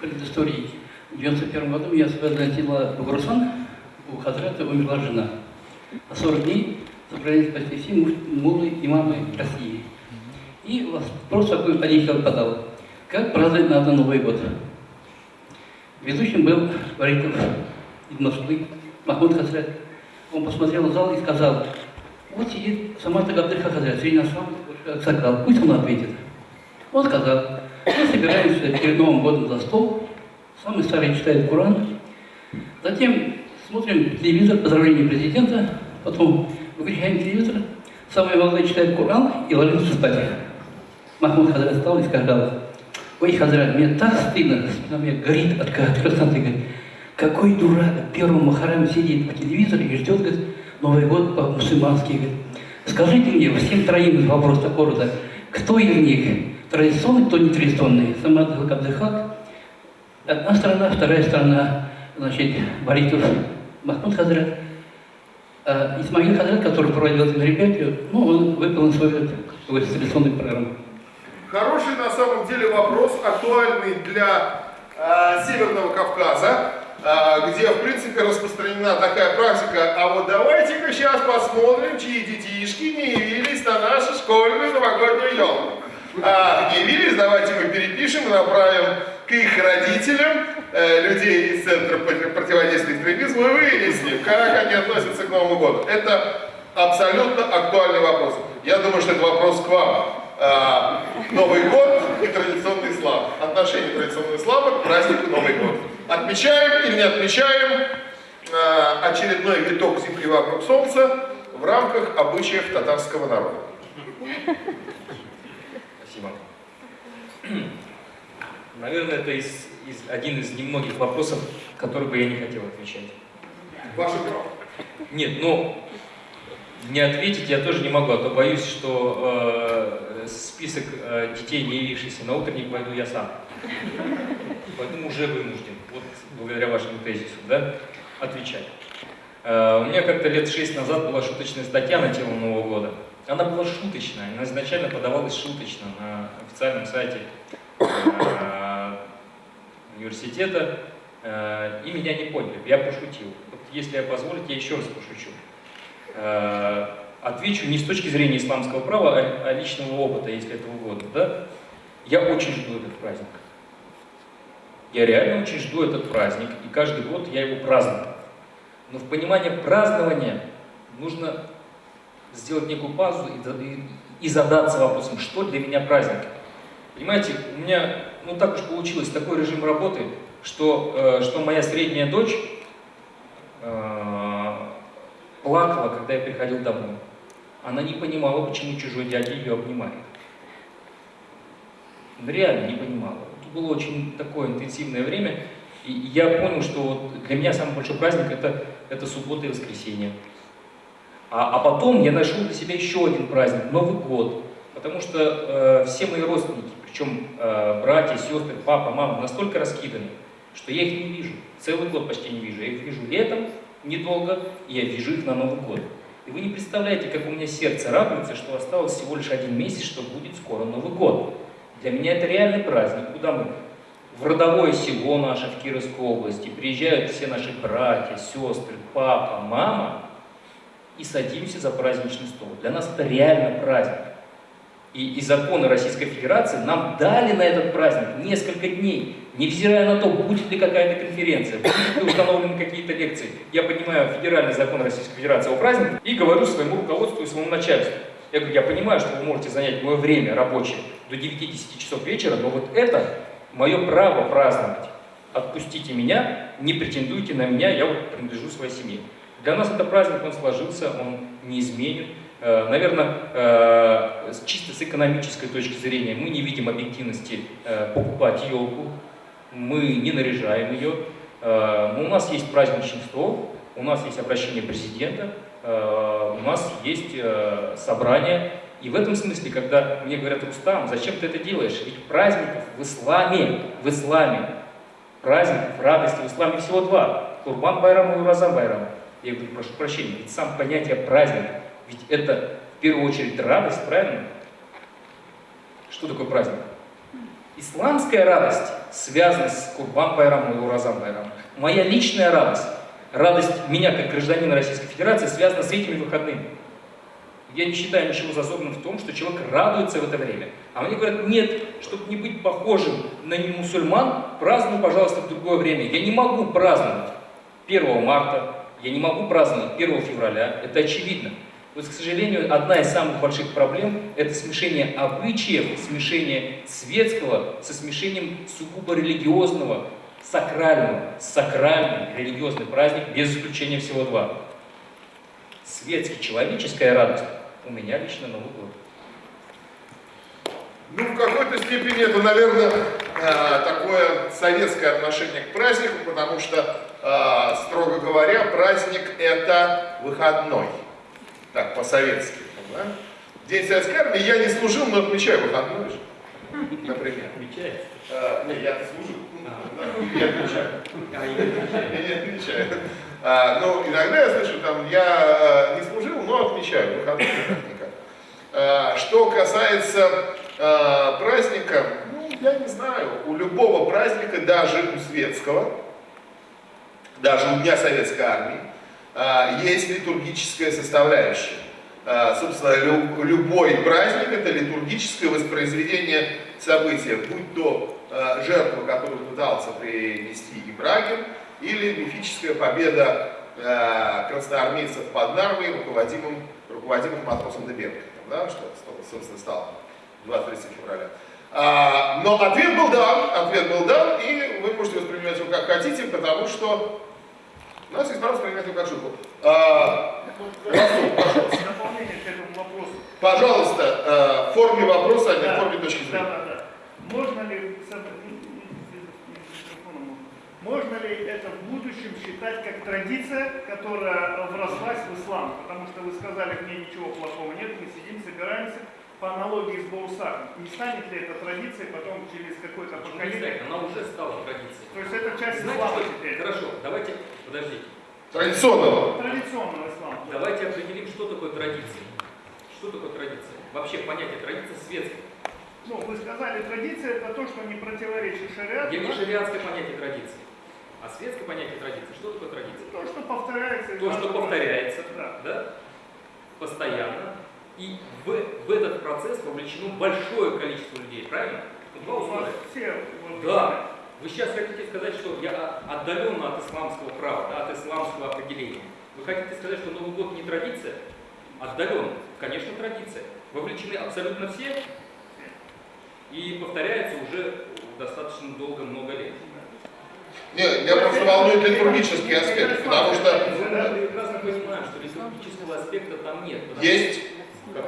Speaker 10: предыстории. В 91 году меня возвратила в Гурсан, у Хазрата умерла жена. А 40 дней собрались почти все муж- мулы, имамы России. И вопрос такой Алихов подал. Как праздновать надо Новый год? Ведущим был Вариков из Москвы, Махмуд Хазрат. Он посмотрел в зал и сказал, вот сидит Самата Габдыха Хазрат, среди нас сам Аксакал, пусть он ответит. Он сказал, мы собираемся перед Новым годом за стол, самый старый читает Коран, затем смотрим телевизор, поздравление президента, потом выключаем телевизор, самый молодой читает Коран и ложится спать. Махмуд Хазрат встал и сказал, ой, Хазрат, мне так стыдно, у меня горит от красоты, говорит, какой дурак в первом Махараме сидит по телевизору и ждет, говорит, Новый год по-мусульмански, говорит. Скажите мне, всем троим вопрос такого рода, кто из них традиционный, кто не традиционный? Самат Абдыхак, одна сторона, вторая сторона, значит, Баритов Махмуд Хазрат. А Исмаил Хазрат, который проводил это мероприятие, ну, он выполнил свою такую традиционную программу.
Speaker 1: Хороший на самом деле вопрос, актуальный для э, Северного Кавказа, э, где в принципе распространена такая практика. А вот давайте-ка сейчас посмотрим, чьи детишки не явились на нашу школьную новогоднюю елку. А, явились, давайте мы перепишем и направим к их родителям, э, людей из Центра против- противодействия экстремизму, и выясним, как они относятся к Новому году. Это абсолютно актуальный вопрос. Я думаю, что это вопрос к вам. А, Новый год и традиционный ислам. Отношение традиционного ислама к празднику Новый год. Отмечаем или не отмечаем а, очередной виток Земли вокруг Солнца в рамках обычаев татарского народа.
Speaker 2: Спасибо. Наверное, это из, из- один из немногих вопросов, который бы я не хотел отвечать.
Speaker 1: Ваше право.
Speaker 2: Нет, ну, не ответить я тоже не могу, а то боюсь, что э, список э, детей, не явившихся на утренник, пойду я сам. Поэтому уже вынужден, вот благодаря вашему тезису, да, отвечать. Э, у меня как-то лет шесть назад была шуточная статья на тему Нового года. Она была шуточная, она изначально подавалась шуточно на официальном сайте э, университета, э, и меня не поняли, я пошутил. Вот если я позволите, я еще раз пошучу. Э, Отвечу не с точки зрения исламского права, а, а личного опыта, если это угодно. Да? Я очень жду этот праздник. Я реально очень жду этот праздник, и каждый год я его праздную. Но в понимании празднования нужно сделать некую паузу и, и задаться вопросом, что для меня праздник. Понимаете, у меня, ну так уж получилось, такой режим работы, что, э, что моя средняя дочь э, плакала, когда я приходил домой. Она не понимала, почему чужой дядя ее обнимает. Реально не понимала. Это было очень такое интенсивное время, и я понял, что вот для меня самый большой праздник это, это суббота и воскресенье. А, а потом я нашел для себя еще один праздник, Новый год. Потому что э, все мои родственники, причем э, братья, сестры, папа, мама, настолько раскиданы, что я их не вижу. Целый год почти не вижу. Я их вижу летом, недолго, и я вижу их на Новый год. И вы не представляете, как у меня сердце радуется, что осталось всего лишь один месяц, что будет скоро Новый год. Для меня это реальный праздник, куда мы в родовое село наше в Кировской области приезжают все наши братья, сестры, папа, мама, и садимся за праздничный стол. Для нас это реально праздник. И, и законы Российской Федерации нам дали на этот праздник несколько дней, невзирая на то, будет ли какая-то конференция, будут ли установлены какие-то лекции. Я понимаю федеральный закон Российской Федерации о празднике и говорю своему руководству и своему начальству. Я говорю, я понимаю, что вы можете занять мое время рабочее до 9-10 часов вечера, но вот это мое право праздновать. Отпустите меня, не претендуйте на меня, я вот принадлежу своей семье. Для нас это праздник, он сложился, он неизменен. Э, Наверное, э, чисто с экономической точки зрения мы не видим объективности э, покупать елку, мы не наряжаем ее. Э, У нас есть праздничный у нас есть обращение президента, э, у нас есть э, собрание. И в этом смысле, когда мне говорят, Рустам, зачем ты это делаешь? Ведь праздников в исламе, в исламе, праздников, радости в исламе всего два. Курбан Байрам и Уразан Байрам. Я говорю, прошу прощения, ведь сам понятие праздника, ведь это в первую очередь радость, правильно? Что такое праздник? Исламская радость связана с Курбан Байрамом и Уразан Байрамом. Моя личная радость, радость меня как гражданина Российской Федерации связана с этими выходными. Я не считаю ничего зазорным в том, что человек радуется в это время. А мне говорят, нет, чтобы не быть похожим на не мусульман, празднуй, пожалуйста, в другое время. Я не могу праздновать 1 марта, я не могу праздновать 1 февраля, это очевидно. Вот, к сожалению, одна из самых больших проблем – это смешение обычаев, смешение светского со смешением сугубо религиозного, сакрального. Сакральный религиозный праздник, без исключения всего два. Светский, человеческая радость у меня лично Новый год.
Speaker 1: Ну, в какой-то степени это, наверное, э, такое советское отношение к празднику, потому что, э, строго говоря, праздник это выходной. Так, по-советски. да? День советской армии я не служил, но отмечаю выходной же. Например.
Speaker 2: Отмечается?
Speaker 1: Э, не, я служил. Я отмечаю. Я не отмечаю. А, ну, иногда я слышу, там, я э, не служил, но отмечаю выходной. А, Что касается э, праздника, ну, я не знаю, у любого праздника, даже у светского, даже у Дня Советской Армии, а, есть литургическая составляющая. А, Собственно, лю- любой праздник – это литургическое воспроизведение события, будь то а, жертва, которую пытался принести Ибрагим, или мифическая победа а, красноармейцев под Нарвой, руководимым, руководимым матросом Дебенко, да, что, собственно, стало 23 февраля. А, но ответ был дан, ответ был дан, и вы можете воспринимать его как хотите, потому что у нас есть его как шутку. А, Расул, пожалуйста.
Speaker 11: Дополнение к этому вопросу.
Speaker 1: Пожалуйста, э, в форме вопроса, а не в
Speaker 11: Да,
Speaker 1: форме точки
Speaker 11: Да,
Speaker 1: зрения.
Speaker 11: да, да. Можно ли, микрофоном можно. ли это в будущем считать как традиция, которая врослась в ислам? Потому что вы сказали, в ней ничего плохого нет, мы сидим, собираемся по аналогии с Баусахом. Не станет ли это традицией потом через какое-то
Speaker 2: Почему не
Speaker 11: поколение?
Speaker 2: станет? Она уже стала традицией.
Speaker 11: То есть это часть
Speaker 2: Знаете,
Speaker 11: ислама
Speaker 2: что-
Speaker 11: теперь?
Speaker 2: Хорошо, давайте, подождите.
Speaker 1: Традиционного.
Speaker 11: Традиционного ислама.
Speaker 2: Давайте определим, что такое традиция. Что такое традиция? Вообще понятие традиция светское.
Speaker 11: Ну, вы сказали, традиция это то, что не противоречит шариату.
Speaker 2: Я не шариатское понятие традиции, а светское понятие традиции. Что такое традиция?
Speaker 11: То, что повторяется.
Speaker 2: То, что повторяется,
Speaker 11: Да.
Speaker 2: да, постоянно. И в, в этот процесс вовлечено большое количество людей, правильно? Два условия.
Speaker 11: все
Speaker 2: Да. Вы сейчас хотите сказать, что я отдаленно от исламского права, да, от исламского определения. Вы хотите сказать, что Новый год не традиция? Отдаленно. Конечно, традиция. Вовлечены абсолютно все. и повторяется уже достаточно долго, много лет.
Speaker 1: Не, меня просто волнует литургический аспект, потому что
Speaker 2: Мы прекрасно понимаем, что литургического аспекта там нет.
Speaker 1: есть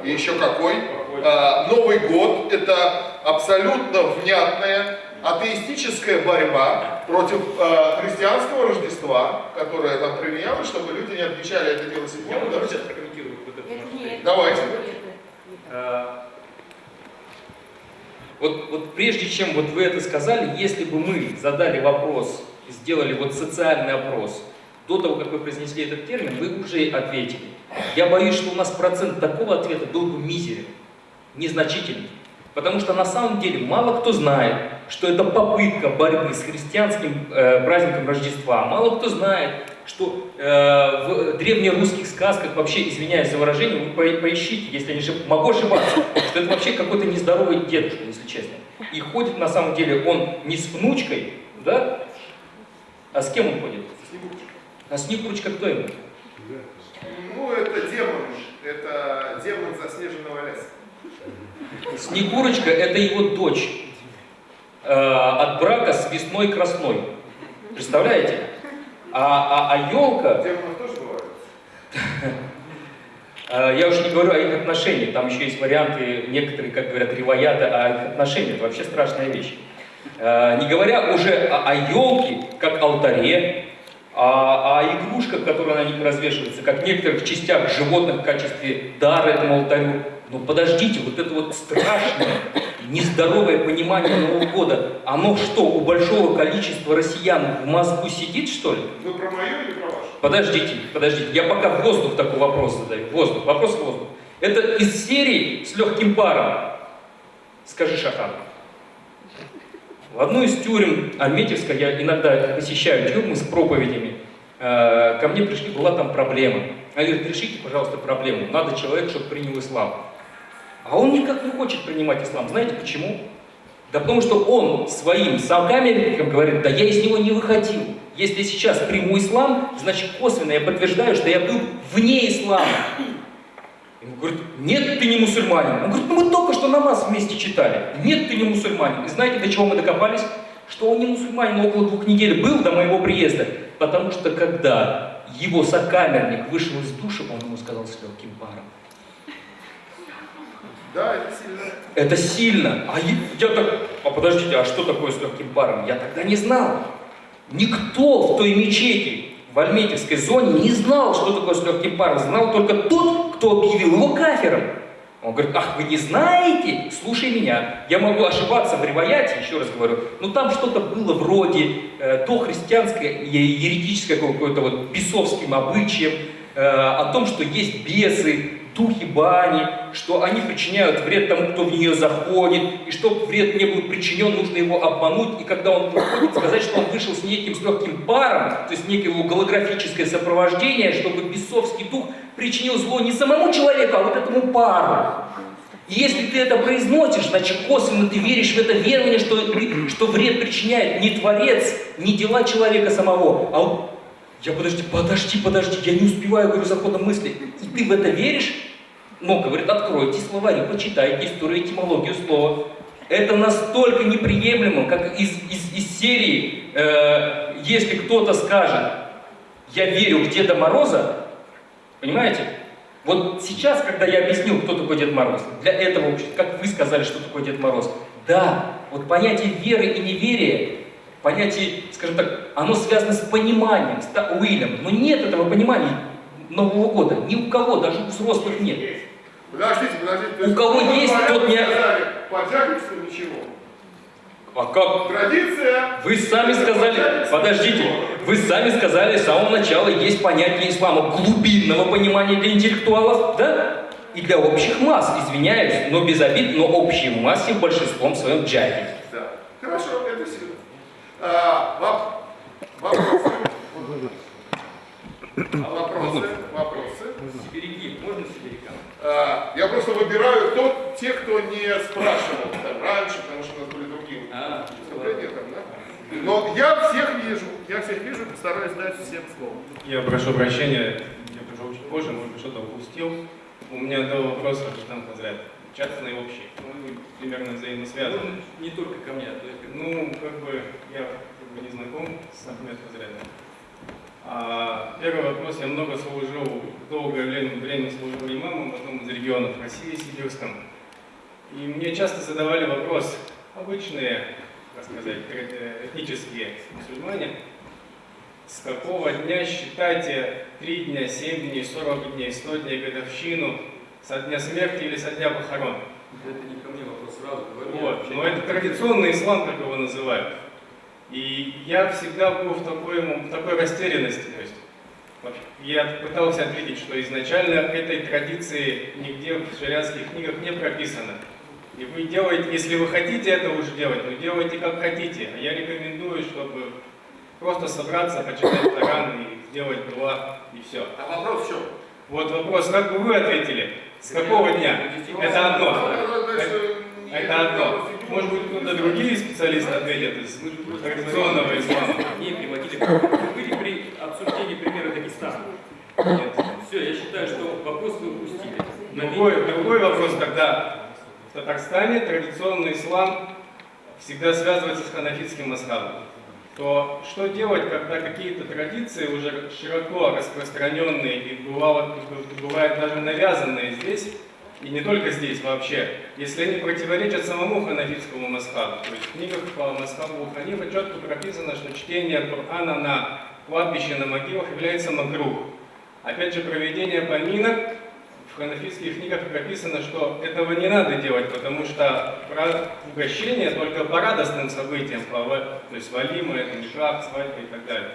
Speaker 1: и еще какой. А, Новый год – это абсолютно внятная атеистическая борьба против а, христианского Рождества, которое там применялось, чтобы люди не отмечали это дело
Speaker 2: Я
Speaker 1: седьмого.
Speaker 2: могу
Speaker 1: да?
Speaker 2: сейчас прокомментировать вот момент.
Speaker 1: Давайте.
Speaker 2: Э, Вот, вот прежде чем вот вы это сказали, если бы мы задали вопрос, сделали вот социальный опрос, до того, как вы произнесли этот термин, вы уже ответили. Я боюсь, что у нас процент такого ответа был бы мизерен, незначительный. Потому что на самом деле мало кто знает, что это попытка борьбы с христианским э, праздником Рождества. Мало кто знает, что э, в древнерусских сказках, вообще, извиняюсь за выражение, вы по- поищите, если не ошиб- могу ошибаться, что это вообще какой-то нездоровый дедушка, если честно. И ходит на самом деле он не с внучкой, да? А с кем он ходит? А Снегурочка кто ему?
Speaker 3: Ну, это демон. Это демон заснеженного леса.
Speaker 2: Снегурочка это его дочь э, от брака с весной красной. Представляете? А, а, а елка,
Speaker 3: Демонов тоже бывают.
Speaker 2: э, я уже не говорю о их отношениях, там еще есть варианты, некоторые, как говорят, ревояты о их отношениях, это вообще страшная вещь. Э, не говоря уже о елке, как алтаре, о, о игрушках, которые на них развешиваются, как некоторых частях животных в качестве дара этому алтарю. Но подождите, вот это вот страшное, нездоровое понимание Нового года, оно что, у большого количества россиян в мозгу сидит, что ли?
Speaker 3: Вы про мою или про вашу?
Speaker 2: Подождите, подождите, я пока в воздух такой вопрос задаю. Воздух, вопрос в воздух. Это из серии с легким паром. Скажи, Шахан. В одну из тюрем Альметьевска, я иногда посещаю тюрьмы с проповедями, э, ко мне пришли, была там проблема. Они говорят, решите, пожалуйста, проблему. Надо человек, чтобы принял ислам. А он никак не хочет принимать ислам. Знаете почему? Да потому что он своим сокамерникам говорит, да я из него не выходил. Если сейчас приму ислам, значит косвенно я подтверждаю, что я был вне ислама. Ему говорят, нет, ты не мусульманин. Он говорит, ну мы только что намаз вместе читали. Нет, ты не мусульманин. И знаете, до чего мы докопались? Что он не мусульманин около двух недель был до моего приезда. Потому что когда его сокамерник вышел из душа, он ему сказал с легким паром.
Speaker 3: Да, это сильно.
Speaker 2: Это сильно. А я, я так, а подождите, а что такое с легким паром? Я тогда не знал. Никто в той мечети в Альметьевской зоне не знал, что такое с паром. Знал только тот, кто объявил его кафером. Он говорит, ах, вы не знаете? Слушай меня. Я могу ошибаться в ревояте, еще раз говорю. Но там что-то было вроде э, дохристианское, е- еретическое какое-то вот бесовским обычаем, э, о том, что есть бесы, духи бани, что они причиняют вред тому, кто в нее заходит, и чтобы вред не был причинен, нужно его обмануть, и когда он выходит, сказать, что он вышел с неким с легким паром, то есть некое голографическое сопровождение, чтобы бесовский дух причинил зло не самому человеку, а вот этому пару. И если ты это произносишь, значит косвенно ты веришь в это верование, что, что вред причиняет не Творец, не дела человека самого, а я подожди, подожди, подожди, я не успеваю, говорю, за ходом мысли. И ты в это веришь? Ну, говорит, откройте словари, почитайте историю, этимологию слова. Это настолько неприемлемо, как из, из, из серии, э, если кто-то скажет, я верю в Деда Мороза, понимаете? Вот сейчас, когда я объяснил, кто такой Дед Мороз, для этого как вы сказали, что такое Дед Мороз, да, вот понятие веры и неверия, понятие, скажем так, оно связано с пониманием, с Уиллем, но нет этого понимания Нового года, ни у кого, даже у взрослых нет.
Speaker 3: Подождите, подождите. то
Speaker 2: У кого есть, тот не-
Speaker 3: сказали, По Джаковскому ничего.
Speaker 2: А как?
Speaker 3: Традиция.
Speaker 2: Вы сами сказали, подождите, вы сами сказали с самого начала, есть понятие ислама глубинного понимания для интеллектуалов, да? И для общих масс, извиняюсь, но без обид, но общей массе большинством своем джахи.
Speaker 3: Да. Хорошо, это сильно. А, воп- вопросы? Вопросы? Вопросы?
Speaker 2: Сибиряки, можно сибирякам?
Speaker 3: А, я просто выбираю тот, те, кто не спрашивал там, раньше, потому что у нас были другие
Speaker 2: А,
Speaker 3: выступления там, да? Но я всех вижу, я всех вижу, постараюсь дать всем слово.
Speaker 12: Я прошу прощения, я пришел чуть позже, может быть, что-то упустил. У меня два вопроса, Рустам Хазрят. Печатные общие. Ну, они примерно взаимосвязаны.
Speaker 2: Не только ко мне, то есть
Speaker 12: Ну, как бы я как бы не знаком с Ахмед Хазрядом. А, первый вопрос. Я много служил, долгое время, время служил имамом в одном из регионов России, Сибирском. И мне часто задавали вопрос, обычные, так сказать, э, этнические мусульмане, с какого дня считайте 3 дня, 7 дней, 40 дней, 100 дней годовщину, со дня смерти или со дня похорон?
Speaker 2: это не ко мне вопрос сразу говорю.
Speaker 12: Вот, но это традиционный ислам, как его называют. И я всегда был в такой, в такой растерянности. То есть, я пытался ответить, что изначально этой традиции нигде в шариатских книгах не прописано. И вы делаете, если вы хотите это уже делать, вы делаете как хотите. А я рекомендую, чтобы просто собраться, почитать Коран и сделать дуа, и все.
Speaker 1: А вопрос в чем?
Speaker 12: Вот вопрос, как бы вы ответили? С какого дня? Это одно. Это одно. Может быть, кто-то другие специалисты ответят из традиционного ислама.
Speaker 2: Не приводили вы при обсуждении примера Дагестана.
Speaker 12: Нет.
Speaker 2: Все, я считаю, что вопрос вы упустили.
Speaker 12: Другой, другой вопрос, когда в Татарстане традиционный ислам всегда связывается с ханафитским масхабом, то что делать, когда какие-то традиции уже широко распространенные и бывало, бывает даже навязанные здесь, и не только здесь вообще, если они противоречат самому ханафитскому масхабу. То есть в книгах по масхабу Ханифа четко прописано, что чтение Корана на кладбище, на могилах является макрух. Опять же, проведение поминок в ханафитских книгах прописано, что этого не надо делать, потому что про угощение только по радостным событиям, по, то есть валима, это никак, свадьба и так далее.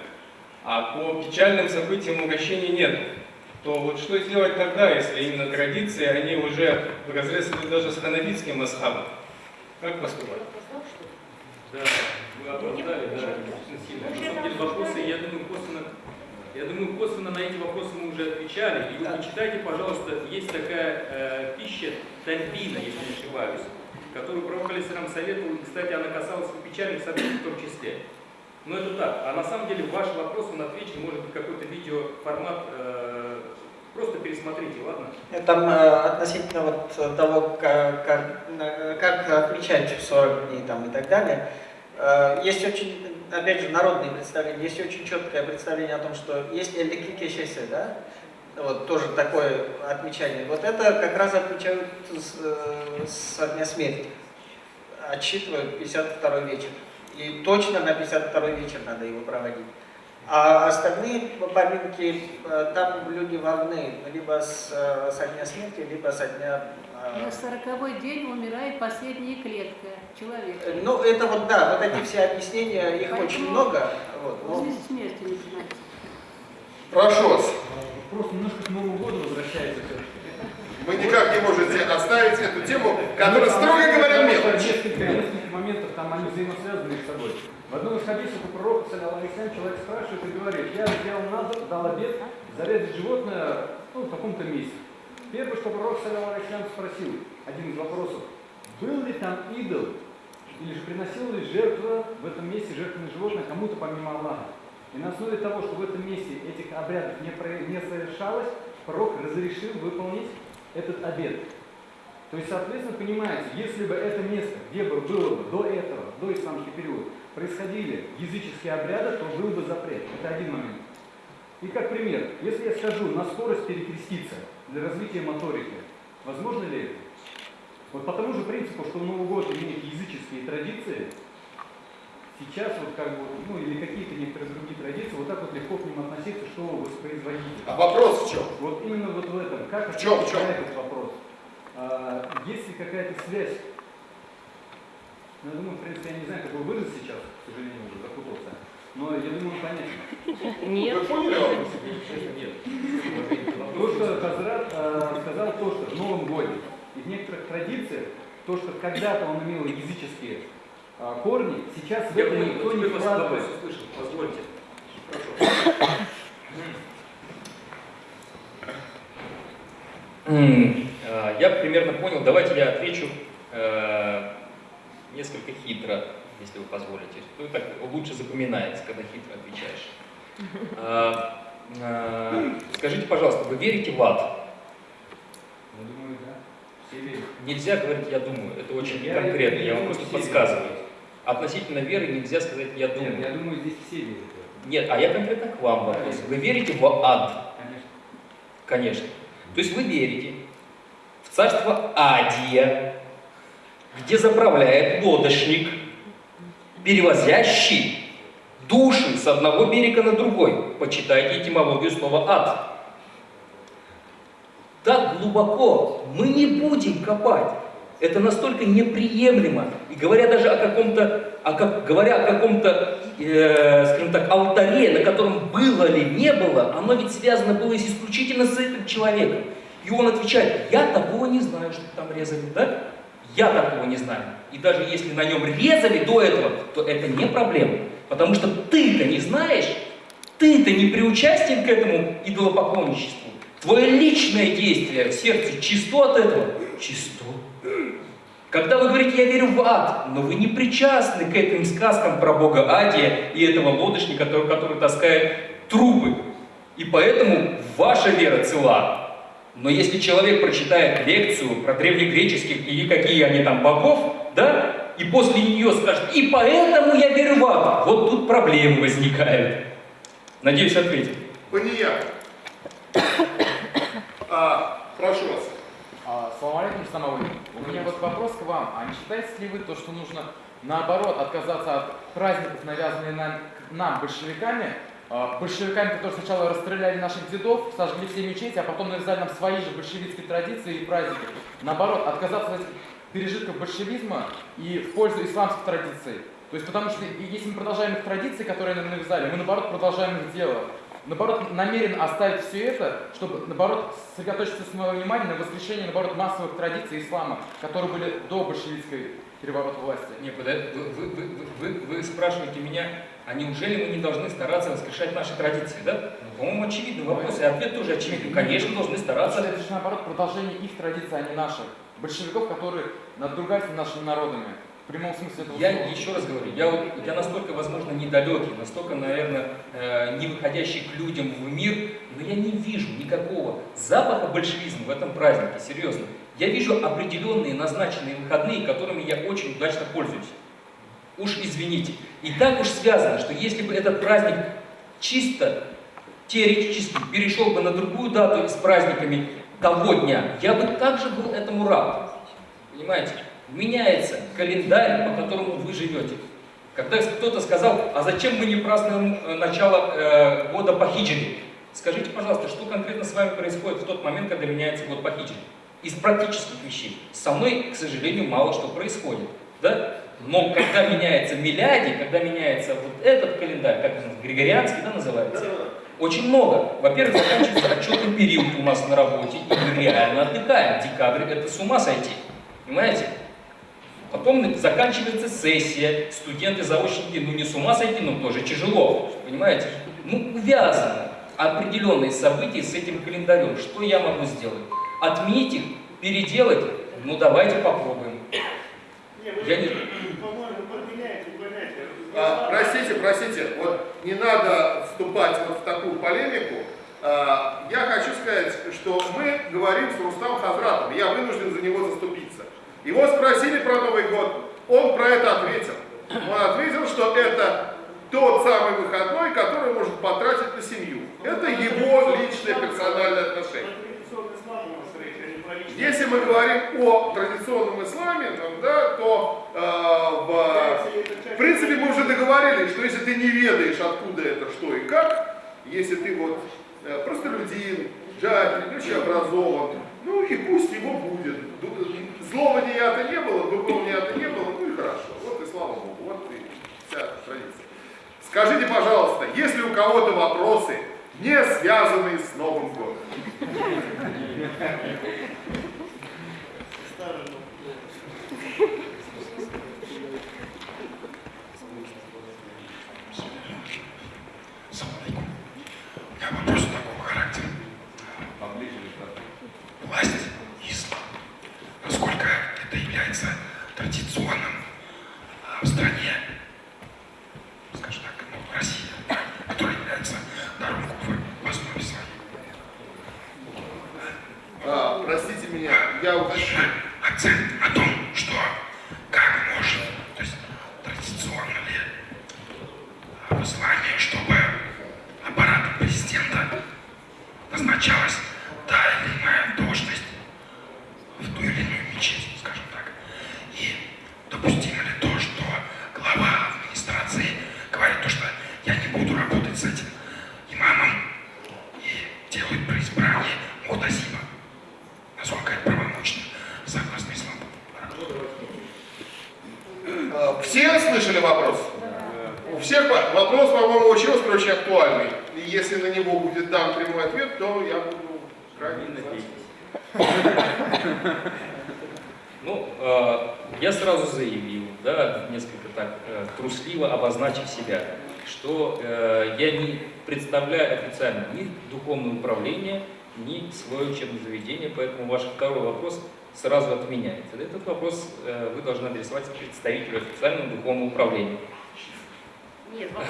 Speaker 12: А по печальным событиям угощений нет. То вот что сделать тогда, если именно традиции, они уже в разрез идут даже с ханафитским масхабом? Как поступать?
Speaker 2: Да, вы оправдали, да, вопросы, я думаю, косвенно, я думаю, косвенно на эти вопросы мы уже отвечали. И вы почитайте, пожалуйста, есть такая э, пища тальбина, если не ошибаюсь, которую Пророк Алисалам советовал, и, кстати, она касалась и печальных событий в том числе. Но это так. А на самом деле ваш вопрос, он отвечен, может быть, какой-то видеоформат, э, просто пересмотрите, ладно?
Speaker 6: Там э, относительно вот того, как, как, э, как отмечать 40 дней там, и так далее, э, есть очень, опять же, народные представления, есть очень четкое представление о том, что есть электрике да, вот тоже такое отмечание. Вот это как раз отмечают с, э, со дня смерти, отсчитывают 52 вечер. И точно на 52 вечер надо его проводить. А остальные поминки, э, там люди важны, либо с, э, со дня смерти, либо со дня... э,
Speaker 13: На сороковой день умирает последняя клетка человека.
Speaker 6: Ну, это вот, да, вот эти все объяснения, их очень много. Вот, но-
Speaker 13: смерти начинается.
Speaker 1: Прошу вас.
Speaker 14: Вопрос немножко к Новому году возвращается.
Speaker 1: Вы никак не можете оставить эту тему, которая, строго говоря, мелочь.
Speaker 14: Несколько, несколько моментов, там они взаимосвязаны между собой. В одном из хадисов у пророка, вассалям, человек спрашивает и говорит, я сделал назад, дал обед, зарезать животное ну, в каком-то месте. Первое, что пророк, саллиллаху спросил, один из вопросов, был ли там идол, или же приносил ли жертва в этом месте жертвенное животное кому-то помимо Аллаха. И на основе того, что в этом месте этих обрядов не, про- не совершалось, пророк разрешил выполнить этот обед. То есть, соответственно, понимаете, если бы это место, где бы было бы до этого, до исламский период, происходили языческие обряды, то был бы запрет. Это один момент. И как пример, если я скажу на скорость перекреститься для развития моторики, возможно ли это? Вот по тому же принципу, что Новый год имеет языческие традиции, сейчас вот как бы, ну или какие-то некоторые другие традиции, вот так вот легко к ним относиться, что воспроизводить.
Speaker 1: А вопрос в чем?
Speaker 14: Вот именно вот в этом. Как
Speaker 1: В чем, в чем?
Speaker 14: этот вопрос? А, есть ли какая-то связь? Ну, я думаю, в принципе, я не знаю, как вы выразить сейчас, к сожалению, уже запутался. Но я думаю, он понятен.
Speaker 9: Нет.
Speaker 1: Вы поняли вопрос?
Speaker 2: Нет.
Speaker 14: То, что Хазрат а, сказал, то, что в Новом Годе и в некоторых традициях, то, что когда-то он имел языческие а, корни, сейчас в
Speaker 2: Я
Speaker 14: это никто не вкладывает.
Speaker 2: услышал, позвольте. А, Я примерно понял. Давайте я отвечу э, несколько хитро, если вы позволите. Ну, так лучше запоминается, когда хитро отвечаешь. А, а, Скажите, пожалуйста, вы верите в ад?
Speaker 14: Я думаю, да. Все верят.
Speaker 2: Нельзя говорить «я думаю», это очень
Speaker 14: Я
Speaker 2: конкретно, я вам
Speaker 14: думаю,
Speaker 2: просто подсказываю.
Speaker 14: верят.
Speaker 2: Относительно веры нельзя сказать «я думаю».
Speaker 14: Нет, я думаю, здесь все верят.
Speaker 2: Нет, а я конкретно к вам вопрос. Вы верите в ад?
Speaker 14: Конечно.
Speaker 2: Конечно. То есть вы верите в царство Адия, где заправляет лодочник, перевозящий души с одного берега на другой. Почитайте этимологию слова ад. Так глубоко мы не будем копать. Это настолько неприемлемо. И говоря даже о каком-то, о как, говоря о каком-то, э, скажем так, алтаре, на котором было ли, не было, оно ведь связано было исключительно с этим человеком. И он отвечает, я такого не знаю, что там резали, да? Я такого не знаю. И даже если на нем резали до этого, то это не проблема. Потому что ты-то не знаешь, ты-то не приучастен к этому идолопоклонничеству. Твое личное действие в сердце чисто от этого? Чисто. Когда вы говорите, я верю в ад, но вы не причастны к этим сказкам про бога Адия и этого лодочника, который, который таскает трубы. И поэтому ваша вера цела. Но если человек прочитает лекцию про древнегреческих или какие они там богов, да, и после нее скажет, и поэтому я верю в ад, вот тут проблемы возникают. Надеюсь, ответил.
Speaker 1: Поният. А, прошу вас.
Speaker 15: А, Салам алейкум, Самовый. У меня вот вопрос к вам. А не считаете ли вы то, что нужно наоборот отказаться от праздников, навязанных нам, нам большевиками, большевиками, которые сначала расстреляли наших дедов, сожгли все мечети, а потом навязали нам свои же большевистские традиции и праздники. Наоборот, отказаться от этих пережитков большевизма и в пользу исламских традиций. То есть потому что если мы продолжаем их традиции, которые нам навязали, мы наоборот продолжаем их дело. Наоборот, намерен оставить все это, чтобы, наоборот, сосредоточиться свое внимание на воскрешении, наоборот, массовых традиций ислама, которые были до большевистской переворота власти.
Speaker 2: Не, подожди, вы, вы, вы, вы, вы спрашиваете меня, а неужели мы не должны стараться воскрешать наши традиции, да? Ну, по-моему, очевидный вопрос, и ответ тоже очевидный. Конечно, должны стараться.
Speaker 15: Это же, наоборот, продолжение их традиций, а не наших. Большевиков, которые надругаются над нашими народами. В прямом смысле этого
Speaker 2: Я
Speaker 15: слова.
Speaker 2: еще раз говорю, я, вот, я настолько, возможно, недалекий, настолько, наверное, э, не выходящий к людям в мир, но я не вижу никакого запаха большевизма в этом празднике, серьезно. Я вижу определенные назначенные выходные, которыми я очень удачно пользуюсь. Уж извините. И так уж связано, что если бы этот праздник чисто теоретически перешел бы на другую дату с праздниками того дня, я бы также был этому рад. Понимаете? Меняется календарь, по которому вы живете. Когда кто-то сказал, а зачем мы не празднуем э, начало э, года по хиджре? Скажите, пожалуйста, что конкретно с вами происходит в тот момент, когда меняется год по хиджре? Из практических вещей. Со мной, к сожалению, мало что происходит. Да? Но когда меняется миляди, когда меняется вот этот календарь, как он, григорианский, да, называется, очень много. Во-первых, заканчивается отчетный период у нас на работе, и мы реально отдыхаем. Декабрь – это с ума сойти. Понимаете? Потом заканчивается сессия, студенты, заочники, ну не с ума сойти, но тоже тяжело, понимаете? Ну, увязаны определенные события с этим календарем. Что я могу сделать? Отменить их, переделать? Ну, давайте попробуем. Я не...
Speaker 11: По-моему, подменяете понятие.
Speaker 1: А, простите, простите, вот не надо вступать вот в такую полемику. А, я хочу сказать, что мы говорим с Рустам Хазратом, я вынужден за него заступиться. Его спросили про Новый год, он про это ответил. Он ответил, что это тот самый выходной, который может потратить на семью. Это его личное персональное отношение. Если мы говорим о традиционном исламе, да, то э, в, в принципе мы уже договорились, что если ты не ведаешь, откуда это, что и как, если ты вот э, простолюдин, джахиль, не очень образован, ну и пусть его будет. Злого неята не было, доброго неята не было, ну и хорошо. Вот и слава Богу, вот и вся традиция. Скажите, пожалуйста, если у кого-то вопросы, не связанные с Новым годом?
Speaker 16: Традиционным а, в стране,
Speaker 1: себя удержать. Акцент о том, что как можно, то
Speaker 2: есть традиционно ли послание, чтобы аппарат президента назначалось официально ни духовное управление, ни свое учебное заведение, поэтому ваш второй вопрос сразу отменяется. Этот вопрос э, вы должны адресовать представителю официального духовного управления.
Speaker 8: Нет, вопрос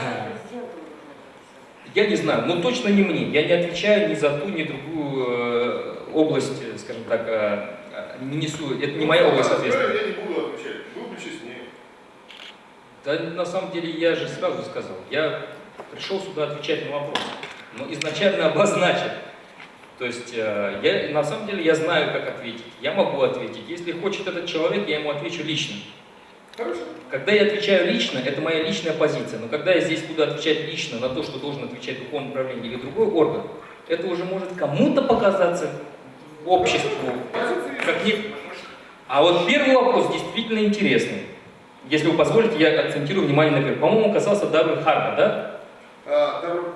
Speaker 8: президенту.
Speaker 2: Я не знаю, но точно не мне. Я не отвечаю ни за ту, ни другую э, область, э, скажем так, не несу. Это не моя область ответственности.
Speaker 1: Я не буду отвечать, буду честнее.
Speaker 2: Да, на самом деле, я же сразу сказал, я пришел сюда отвечать на вопросы, но изначально обозначил. То есть, э, я, на самом деле, я знаю, как ответить. Я могу ответить. Если хочет этот человек, я ему отвечу лично.
Speaker 1: Хорошо.
Speaker 2: Когда я отвечаю лично, это моя личная позиция. Но когда я здесь буду отвечать лично на то, что должен отвечать духовное управление или другой орган, это уже может кому-то показаться обществу. Как не... А вот первый вопрос действительно интересный. Если вы позволите, я акцентирую внимание на первом. По-моему, касался Даруль Харба, да?
Speaker 1: А, Даруль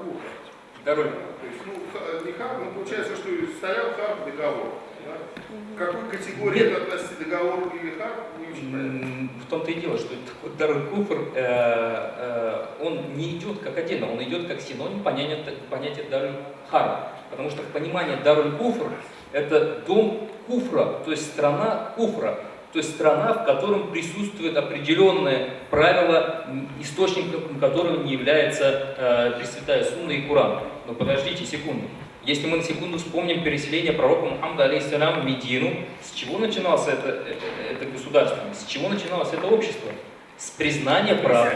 Speaker 2: Даруль.
Speaker 1: То есть, ну, не харб, ну, получается, что стоял харб договор. Да? Какой категории
Speaker 2: Нет.
Speaker 1: это относится договор или харб, не очень понятно.
Speaker 2: В том-то и дело, что такой Даруль Куфр, э, э, он не идет как отдельно, он идет как синоним понятия, понятия Даруль Харба. Потому что в понимании Даруль Куфр это дом Куфра, то есть страна Куфра. То есть страна, в котором присутствует определенное правило, источником которого не является э, Пресвятая Сунна и Куран. Но подождите секунду. Если мы на секунду вспомним переселение пророка Мухаммада, алейхиссалям, в Медину, с чего начиналось это, это, это государство? С чего начиналось это общество? С признания прав.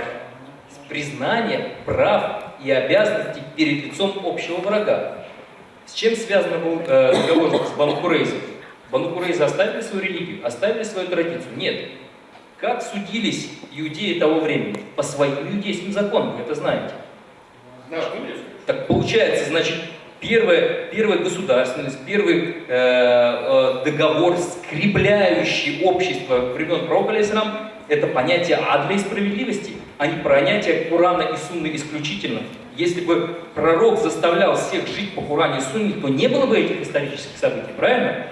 Speaker 2: С признания прав и обязанностей перед лицом общего врага. С чем связан был э, с Бану Курейзой? Бану Курейза оставили свою религию, оставили свою традицию? Нет. Как судились иудеи того времени? По своим иудейским законам, вы это знаете.
Speaker 1: Конечно.
Speaker 2: Так получается, значит, первая, первая государственность, первый э, э, договор, скрепляющий общество времен алейхиссалям, это понятие адля и справедливости, а не понятие Курана и Сунны исключительно. Если бы пророк заставлял всех жить по Куране и Сунне, то не было бы этих исторических событий, правильно?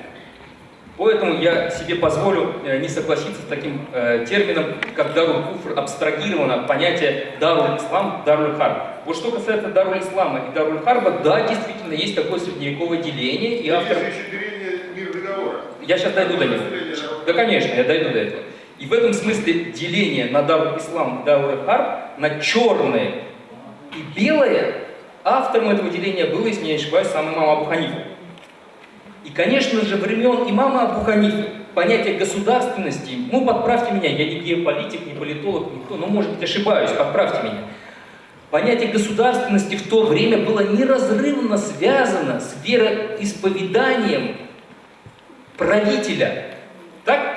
Speaker 2: Поэтому я себе позволю э, не согласиться с таким э, термином, как Даруль Куфр, абстрагировано от понятия Даруль Ислам, Даруль Харб. Вот что касается Даруль Ислама и Даруль Харба, да, действительно, есть такое средневековое деление, и автор...
Speaker 1: Есть еще деление мир договора.
Speaker 2: Я сейчас дойду до него. Да, конечно, я дойду до этого. И в этом смысле деление на Даруль Ислам и Даруль Харб, на черное и белое, автором этого деления был, если не ошибаюсь, сам имам Абу Ханифа. И, конечно же, времен имама Абу Ханифы понятие государственности, ну, подправьте меня, я не геополитик, не политолог, никто, но, может быть, ошибаюсь, подправьте меня. Понятие государственности в то время было неразрывно связано с вероисповеданием правителя. Так?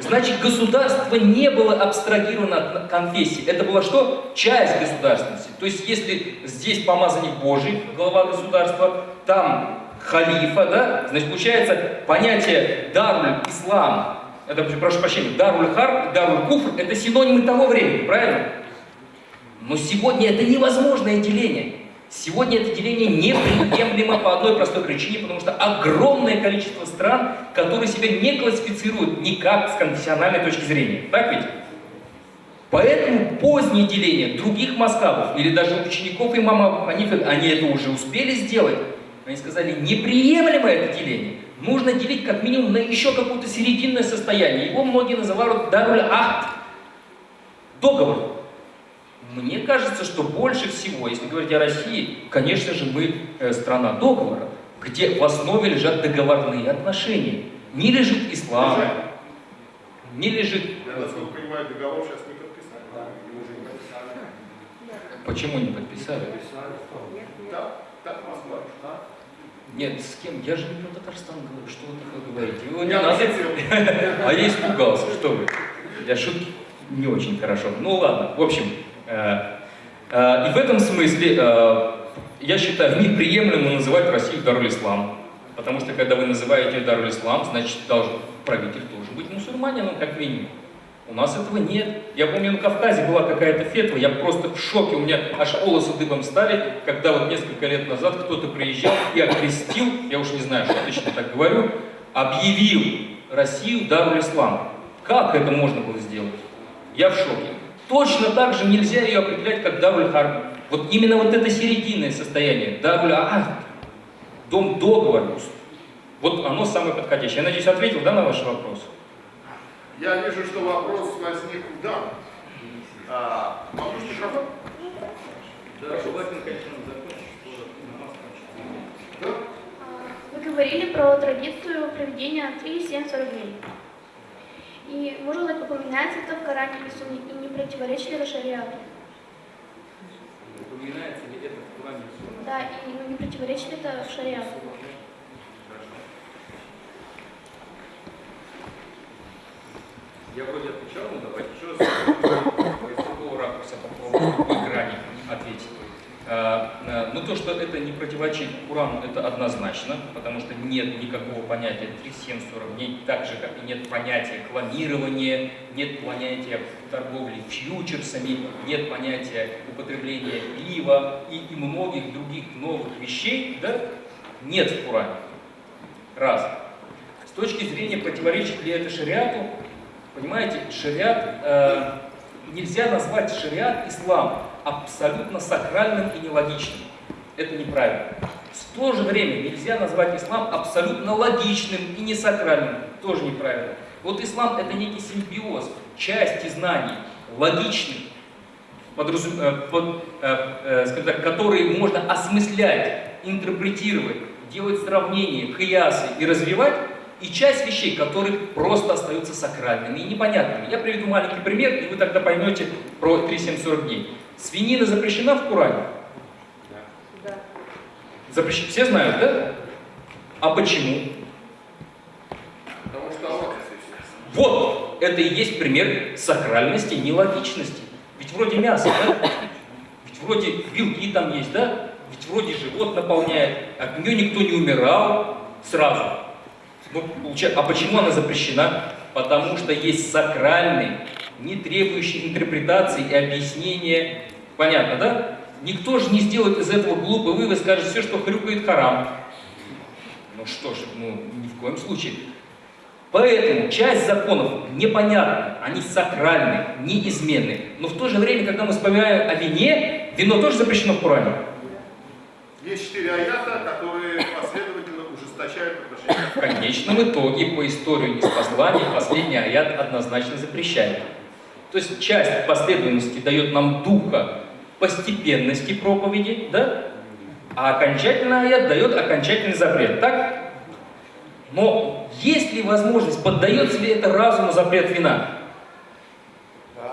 Speaker 2: Значит, государство не было абстрагировано от конфессии. Это была что? Часть государственности. То есть, если здесь помазанник Божий, глава государства, там халифа, да, значит, получается понятие даруль ислам, это, прошу прощения, даруль харб, даруль куфр, это синонимы того времени, правильно? Но сегодня это невозможное деление. Сегодня это деление неприемлемо по одной простой причине, потому что огромное количество стран, которые себя не классифицируют никак с конфессиональной точки зрения. Так ведь? Поэтому позднее деление других маскабов или даже учеников имама Ханифа, они это уже успели сделать. Они сказали, неприемлемо это деление. Нужно делить как минимум на еще какое-то серединное состояние. Его многие называют даруль ахт. Договор. Мне кажется, что больше всего, если говорить о России, конечно же, мы э, страна договора, где в основе лежат договорные отношения. Не лежит ислам, не лежит...
Speaker 1: Я, насколько понимаю, договор сейчас не подписали. Уже не подписали.
Speaker 2: Почему не подписали?
Speaker 1: Да, так Москва.
Speaker 2: Нет, с кем? Я же не про Татарстан говорю, что вы такое говорите? Вы не надо. А я испугался, что вы. Я шутки не очень хорошо. Ну ладно, в общем, э, э, и в этом смысле э, я считаю неприемлемо называть Россию Даруль Ислам. Потому что когда вы называете Даруль Ислам, значит должен правитель должен быть мусульманином, как минимум. У нас этого нет. Я помню, на Кавказе была какая-то фетва, я просто в шоке, у меня аж волосы дыбом стали, когда вот несколько лет назад кто-то приезжал и окрестил, я уж не знаю, что точно так говорю, объявил Россию Даруль Ислам. Как это можно было сделать? Я в шоке. Точно так же нельзя ее определять как Даруль Харб. Вот именно вот это серединное состояние, Даруль Ахд, дом договора, вот оно самое подходящее. Я надеюсь, ответил да, на ваш вопрос?
Speaker 1: Я вижу, что вопрос возник у дам. А, вопрос микрофон?
Speaker 2: Да, желательно, конечно, закончить.
Speaker 17: Вы говорили про традицию проведения 3-7-40 дней. И можно ли упоминается это в Коране или Сунне, и не противоречит ли это шариату?
Speaker 2: Упоминается ли это в Коране и Сунне?
Speaker 17: Да, и ну, не противоречит ли это шариату?
Speaker 2: Я вроде отвечал, но давайте еще раз с другого ракурса попробую по грани ответить. А, а, Ну то, что это не противоречит Курану, это однозначно, потому что нет никакого понятия 3-7-40 дней, так же, как и нет понятия клонирования, нет понятия торговли фьючерсами, нет понятия употребления пива и, и многих других новых вещей, да, нет в Коране. Раз. С точки зрения, противоречит ли это шариату, Понимаете, шариат, э, нельзя назвать шариат ислам абсолютно сакральным и нелогичным. Это неправильно. В то же время нельзя назвать ислам абсолютно логичным и не сакральным. Тоже неправильно. Вот ислам это некий симбиоз, части знаний, логичных, подразум... э, под, э, э, так, которые можно осмыслять, интерпретировать, делать сравнения, киясы и развивать, и часть вещей, которые просто остаются сакральными и непонятными. Я приведу маленький пример, и вы тогда поймете про 3-7-40 дней. Свинина запрещена в Коране?
Speaker 9: Да.
Speaker 2: Запрещена. Все знают, да? А почему?
Speaker 1: Потому что
Speaker 2: Вот, это и есть пример сакральности, нелогичности. Ведь вроде мясо, да? Ведь вроде белки там есть, да? Ведь вроде живот наполняет, от нее никто не умирал сразу. Ну, а почему она запрещена? Потому что есть сакральный, не требующий интерпретации и объяснения. Понятно, да? Никто же не сделает из этого глупый вывод, скажет, все, что хрюкает, харам. Ну что ж, ну ни в коем случае. Поэтому часть законов непонятна, они сакральны, неизменны. Но в то же время, когда мы вспоминаем о вине, вино тоже запрещено в Коране.
Speaker 1: Есть четыре аята, которые последовательно ужесточают отношения.
Speaker 2: В конечном итоге, по истории неспослания, последний аят однозначно запрещает. То есть часть последовательности дает нам духа постепенности проповеди, да? А окончательный аят дает окончательный запрет, так? Но есть ли возможность, поддается ли это разуму запрет вина?
Speaker 1: Да.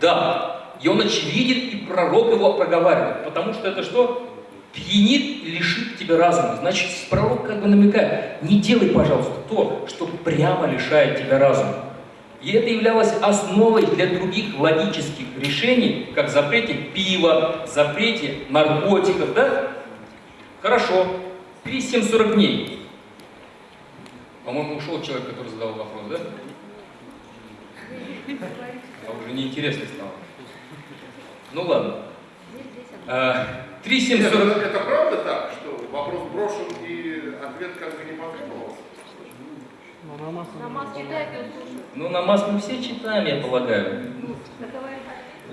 Speaker 2: Да. И он очевиден, и пророк его проговаривает. Потому что это что? Пьянит, лишит тебя разума. Значит, пророк как бы намекает, не делай, пожалуйста, то, что прямо лишает тебя разума. И это являлось основой для других логических решений, как запрете пива, запрете наркотиков, да? Хорошо. 3740 дней. По-моему, ушел человек, который задал вопрос, да? А уже неинтересно стало. Ну ладно. А,
Speaker 1: Нет,
Speaker 2: 3740...
Speaker 1: это правда так, что вопрос брошен и ответ как бы не потребовался?
Speaker 13: Намаз читает и он слушает.
Speaker 2: Ну, намаз мы все читаем, я полагаю.
Speaker 13: Ну.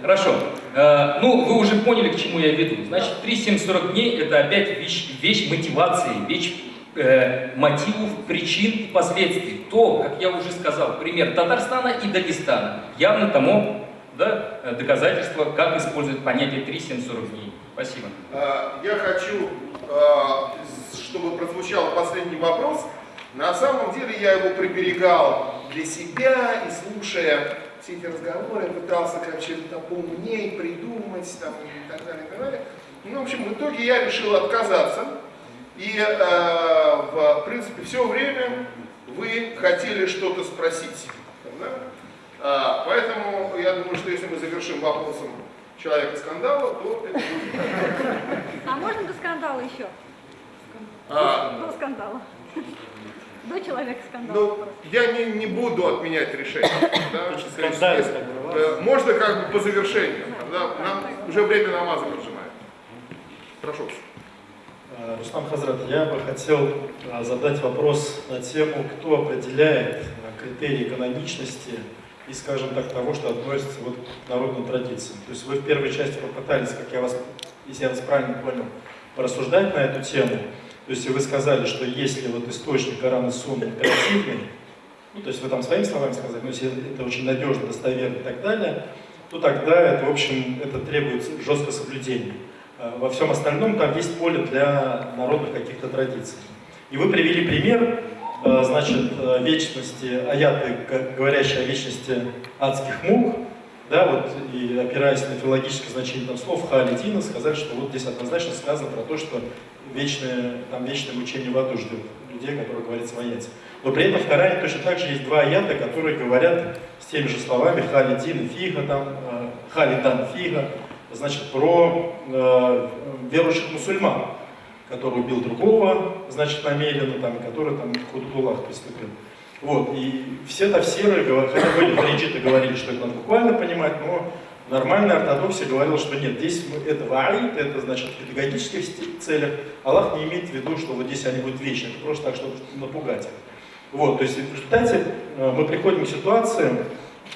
Speaker 2: Хорошо. Э, ну, вы уже поняли, к чему я веду. Значит, 3740 дней – это опять вещь, вещь мотивации, вещь э, мотивов, причин и последствий. То, как я уже сказал, пример Татарстана и Дагестана. Явно тому да, доказательство, как использовать понятие 3740 дней. Спасибо.
Speaker 1: А, Я хочу, а, чтобы прозвучал последний вопрос. На самом деле я его приберегал для себя и слушая все эти разговоры, пытался как что-то поумнее придумать там, и так далее, и так далее. Ну, в общем, в итоге я решил отказаться. И, э, в принципе, все время вы хотели что-то спросить. да? А, поэтому я думаю, что если мы завершим вопросом человека скандала, то это будет.
Speaker 13: А можно до скандала еще?
Speaker 1: А,
Speaker 13: До скандала. до человека скандал.
Speaker 1: Ну, я не, не буду отменять решение. Да? То есть,
Speaker 18: так
Speaker 1: э, можно как бы по завершению. Да? Нам уже время намаза поджимает. Прошу.
Speaker 18: Э, Рустам Хазрат, я бы хотел э, задать вопрос на тему, кто определяет э, критерии каноничности и, скажем так, того, что относится вот к народным традициям. То есть вы в первой части попытались, как я вас, если я вас правильно понял, порассуждать на эту тему. То есть вы сказали, что если вот источник Коран и Сунна императивный, ну, то есть вы там своими словами сказали, но если это очень надежно, достоверно и так далее, то тогда это, в общем, это требует жесткого соблюдения. А Во всем остальном там есть поле для народных каких-то традиций. И вы привели пример, значит, э, вечности, аяты, говорящие о вечности адских мук, да, вот, и опираясь на филологическое значение там, слов Халидина, сказали, что вот здесь однозначно сказано про то, что вечное, там, вечное мучение в аду ждет людей, которые говорят аяте. Но при этом в Коране точно так же есть два аята, которые говорят с теми же словами Халидин и Фига, там, э, Халидан Фига, значит, про э, верующих мусульман, который убил другого, значит, намеренно, там, который там худулах приступил. Вот, и все тафсиры, хотя были хариджиты говорили, что это надо буквально понимать, но нормальная ортодоксия говорила, что нет, здесь мы, это ваид, это значит в педагогических целях. Аллах не имеет в виду, что вот здесь они будут вечны, это просто так, чтобы напугать их. Вот, то есть в результате э, мы приходим к ситуации,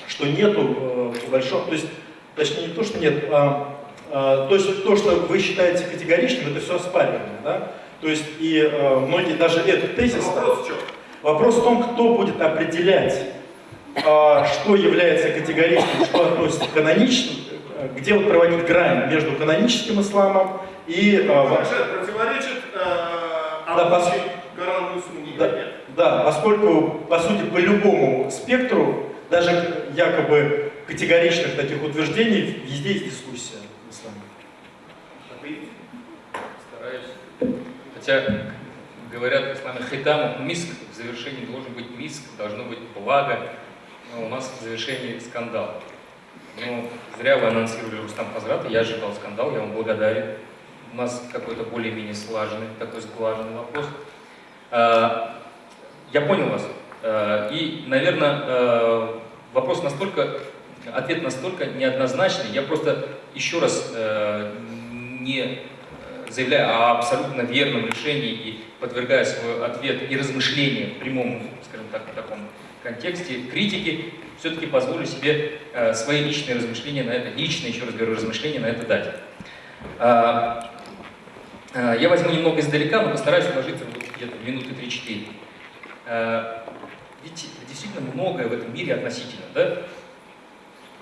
Speaker 18: что нету э, большого, то есть, точнее не то, что нет, а, то, есть то, что вы считаете категоричным, это все оспариваемо, да? То есть и э, многие даже этот тезис...
Speaker 1: Вопрос в чем?
Speaker 18: Вопрос в том, кто будет определять, а, что является категоричным, что относится к каноничным, э, где вот проводить грань между каноническим исламом и... а, во-
Speaker 1: Рашид, противоречит э,
Speaker 18: Да, пос-
Speaker 1: Корану и Сунне?
Speaker 18: Да,
Speaker 1: Нет.
Speaker 18: да, поскольку, по сути, по любому спектру, даже якобы категоричных таких утверждений, везде есть дискуссия в исламе.
Speaker 2: Стараюсь. Хотя говорят в исламе хитаму миск, в завершении должен быть миск, должно быть благо, но у нас в завершении скандал. Ну, зря вы анонсировали Рустам Хазрата, я ожидал скандал, я вам благодарен. У нас какой-то более-менее слаженный, такой сглаженный вопрос. А, Я понял вас. А, И, наверное, вопрос настолько, ответ настолько неоднозначный. Я просто еще раз не э, заявляя о абсолютно верном решении и подвергая свой ответ и размышления в прямом, скажем так, в таком контексте критики, все-таки позволю себе э, свои личные размышления на это, личные, еще раз говорю, размышления на это дать. А, а, Я возьму немного издалека, но постараюсь уложиться вот где-то минуты 3-4. А, Ведь действительно многое в этом мире относительно, да?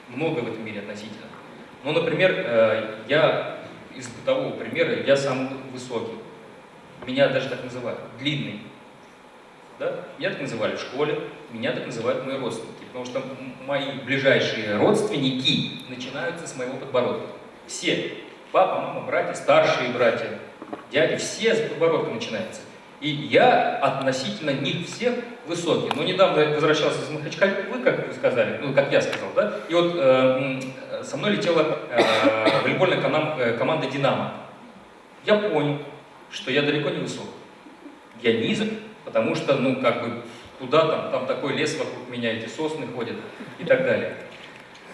Speaker 2: Многое в этом мире относительно. Ну, например, э, я из бытового примера, я самый высокий. Меня даже так называют, длинный. Да? Меня так называли в школе, меня так называют мои родственники. Потому что мои ближайшие родственники начинаются с моего подбородка. Все. Папа, мама, братья, старшие братья, дяди, все с подбородка начинаются. И я относительно них всех высокий. Но недавно я возвращался из Махачкалы, вы, как вы сказали, ну, как я сказал, да? И вот э, со мной летела э, волейбольная канам- э, команда «Динамо». Я понял, что я далеко не высок. Я низок, потому что, ну, как бы, куда там, там такой лес вокруг меня, эти сосны ходят и так далее.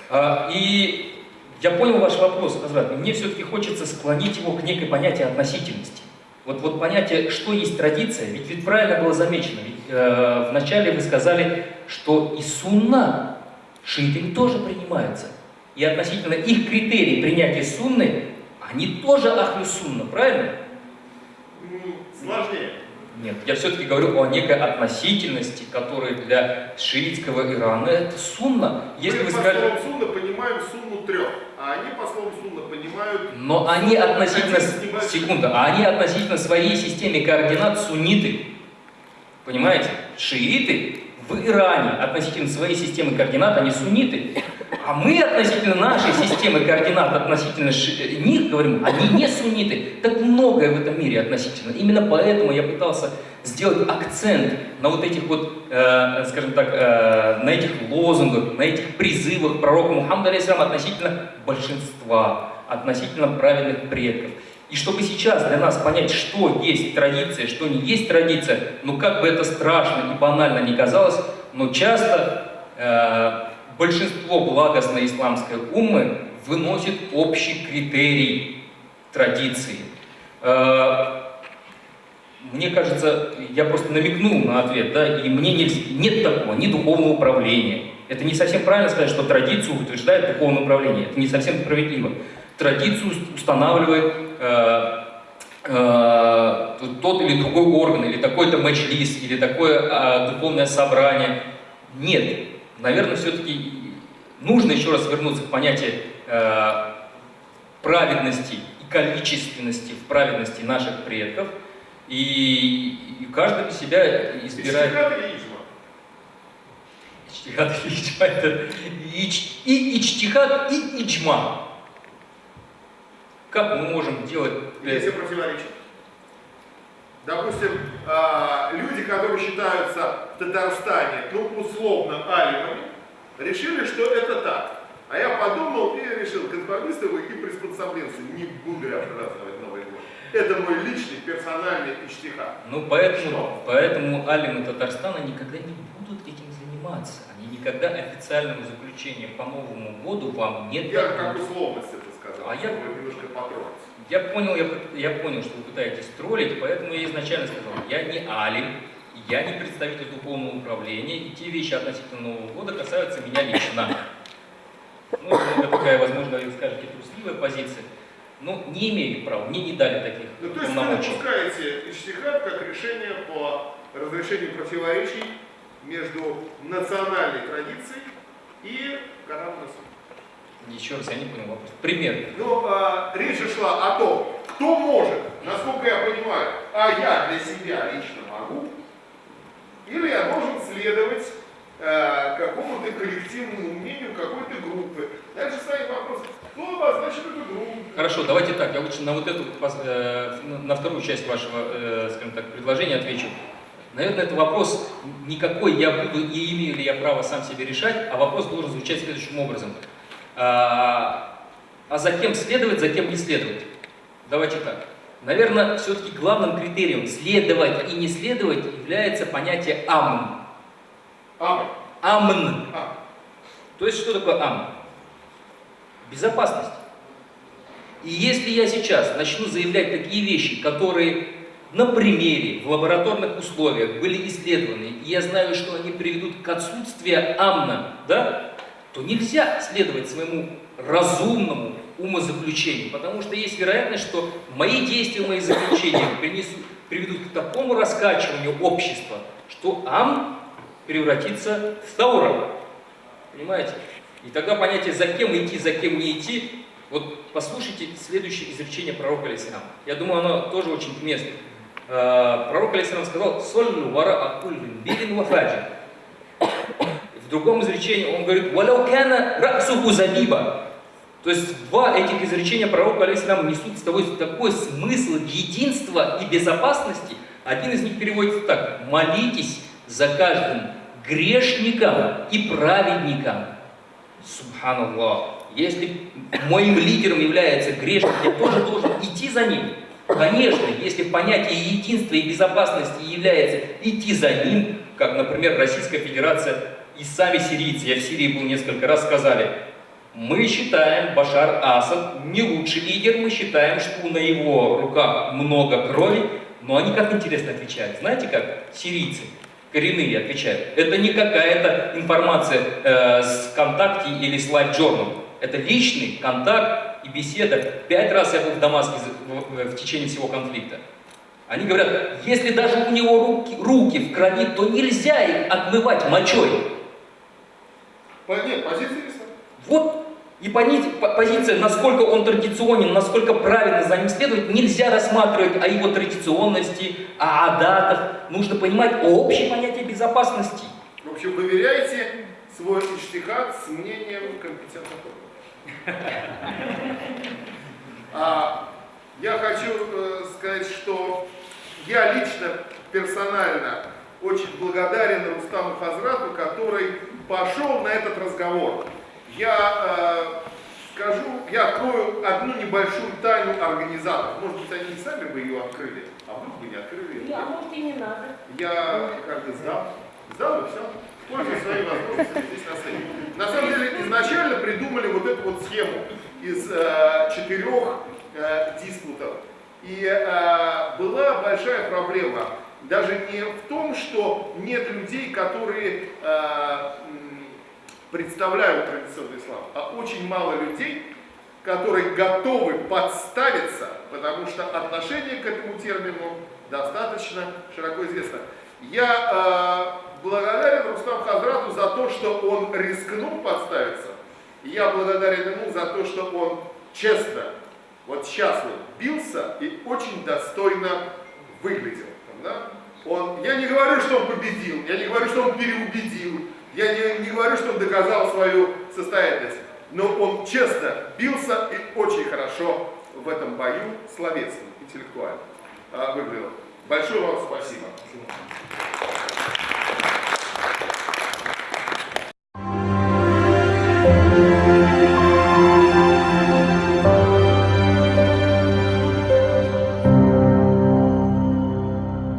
Speaker 2: А, и я понял ваш вопрос, Азрат. Мне все-таки хочется склонить его к некой понятию относительности. Вот, вот понятие, что есть традиция, ведь, ведь правильно было замечено, ведь э, вначале вы сказали, что и сунна шиитами тоже принимается. И относительно их критерий принятия сунны, они тоже ахлю сунна, правильно?
Speaker 1: Сложнее.
Speaker 2: Нет, я все-таки говорю о некой относительности, которая для шиитского Ирана это сунна. Если
Speaker 1: Мы
Speaker 2: вы
Speaker 1: по
Speaker 2: сказали...
Speaker 1: словам сунна понимаем сунну трех, а они по словам сунна понимают...
Speaker 2: Но они относительно, секунда, а они относительно своей системе координат сунниты. Понимаете? Шииты в Иране относительно своей системы координат, они сунниты. А мы относительно нашей системы координат, относительно ши- них говорим, они не сунниты. Так многое в этом мире относительно. Именно поэтому я пытался сделать акцент на вот этих вот, э, скажем так, э, на этих лозунгах, на этих призывах пророка Мухаммада алейхиссалама относительно большинства, относительно правильных предков. И чтобы сейчас для нас понять, что есть традиция, что не есть традиция, ну как бы это страшно и банально не казалось, но часто э, большинство благостной исламской уммы выносит общий критерий традиции. Э, мне кажется, я просто намекнул на ответ, да, и мне нельзя, нет такого, ни духовного управления. Это не совсем правильно сказать, что традицию утверждает духовное управление. Это не совсем справедливо. Традицию устанавливает э, э, тот или другой орган, или такой-то мэч-лист, или такое э, духовное собрание. Нет. Наверное, все-таки нужно еще раз вернуться к понятию э, праведности и количественности в праведности наших предков. И, и каждый для себя избирает... Ичтихад или иджма. Это ич, и ичтихад, и иджма. Как мы можем делать...
Speaker 1: Если противоречит. Допустим, а, люди, которые считаются Татарстане, ну, условно, алимами, решили, что это так. А я подумал и решил, конформисты вы и приспособленцы, не буду я праздновать Новый год. Это мой личный, персональный иштиха.
Speaker 2: Ну, поэтому, поэтому алимы Татарстана никогда не будут этим заниматься. Они никогда официального заключения по Новому году вам не
Speaker 1: Я как условность это сказал,
Speaker 2: А я-
Speaker 1: немножко потрогать.
Speaker 2: Я понял, я, я понял, что вы пытаетесь троллить, поэтому я изначально сказал, я не алим, я не представитель духовного управления, и те вещи относительно Нового года касаются меня лично. Ну, это такая, возможно, вы скажете, трусливая позиция, но не имею права, мне не дали таких
Speaker 1: Ну, то есть вы допускаете иштихад как решение по разрешению противоречий между национальной традицией и Иисуса.
Speaker 2: Еще раз, я не понял вопрос. Пример.
Speaker 1: Ну, а, речь шла о том, кто может, насколько я понимаю, а я для себя лично могу, или я должен следовать э, какому-то коллективному мнению какой-то группы. Дальше стоит вопрос, кто обозначит эту группу?
Speaker 2: Хорошо, давайте так, я лучше на вот эту, э, на- вторую часть вашего, э, скажем так, предложения отвечу. Наверное, это вопрос не какой я буду и имею ли я право сам себе решать, а вопрос должен звучать следующим образом. А, а за кем следовать, за кем не следовать? Давайте так. Наверное, все-таки главным критерием следовать и не следовать является понятие амн.
Speaker 1: Амн.
Speaker 2: Амн. То есть что такое амн? Безопасность. И если я сейчас начну заявлять такие вещи, которые на примере, в лабораторных условиях были исследованы, и я знаю, что они приведут к отсутствию амна, да, то нельзя следовать своему разумному умозаключению, потому что есть вероятность, что мои действия, мои заключения принесут, приведут к такому раскачиванию общества, что ам превратится в тауром. Понимаете? И тогда понятие «за кем идти, за кем не идти» Вот послушайте следующее изречение пророка Алисалам. Я думаю, оно тоже очень уместно. Э, Пророк Алисалам сказал «Соллю вара акуллин билин вафаджи». В другом изречении он говорит «Валяу кана раксуху забиба». То есть два этих изречения пророка Алисалам несут с тобой такой смысл единства и безопасности. Один из них переводится так «Молитесь за каждым грешником и праведником». Субханаллах. Если моим лидером является грешник, я тоже должен идти за ним. Конечно, если понятие единства и безопасности является идти за ним, как, например, Российская Федерация и сами сирийцы, я в Сирии был несколько раз, сказали, мы считаем Башар Асад не лучший лидер, мы считаем, что на его руках много крови, но они как интересно отвечают. Знаете как? Сирийцы коренные отвечают. Это не какая-то информация э, с ВКонтакте или с Live Journal. Это личный контакт и беседа. Пять раз я был в Дамаске в, в- в течение всего конфликта. Они говорят, если даже у него руки, руки в крови, то нельзя их отмывать мочой.
Speaker 1: Нет, позиция.
Speaker 2: Вот и позиция, насколько он традиционен, насколько правильно за ним следовать, нельзя рассматривать о его традиционности, о адатах. Нужно понимать общее понятие безопасности.
Speaker 1: В общем, выверяйте свой иштихад с мнением компетентных органов. А, я хочу э, сказать, что я лично, персонально очень благодарен Рустаму Хазрату, который пошел на этот разговор. Я, э, скажу, я открою одну небольшую тайну организаторов. Может быть, они сами бы ее открыли, а вдруг бы не открыли.
Speaker 9: А может и не надо.
Speaker 1: Я как бы сдал. Сдал и все. Пользуясь своей возможностью здесь на сцене. На самом деле, изначально придумали вот эту вот схему из э, четырех э, диспутов. И э, была большая проблема. Даже не в том, что нет людей, которые э, представляют традиционный ислам, а очень мало людей, которые готовы подставиться, потому что отношение к этому термину достаточно широко известно. Я э, благодарен Рустам Хазрату за то, что он рискнул подставиться. Я благодарен ему за то, что он честно, вот сейчас вот бился и очень достойно выглядел. Да? Он, я не говорю, что он победил, я не говорю, что он переубедил, я не, не говорю, что он доказал свою состоятельность, но он честно бился и очень хорошо в этом бою словесно, интеллектуально а, выглядел. Большое вам спасибо.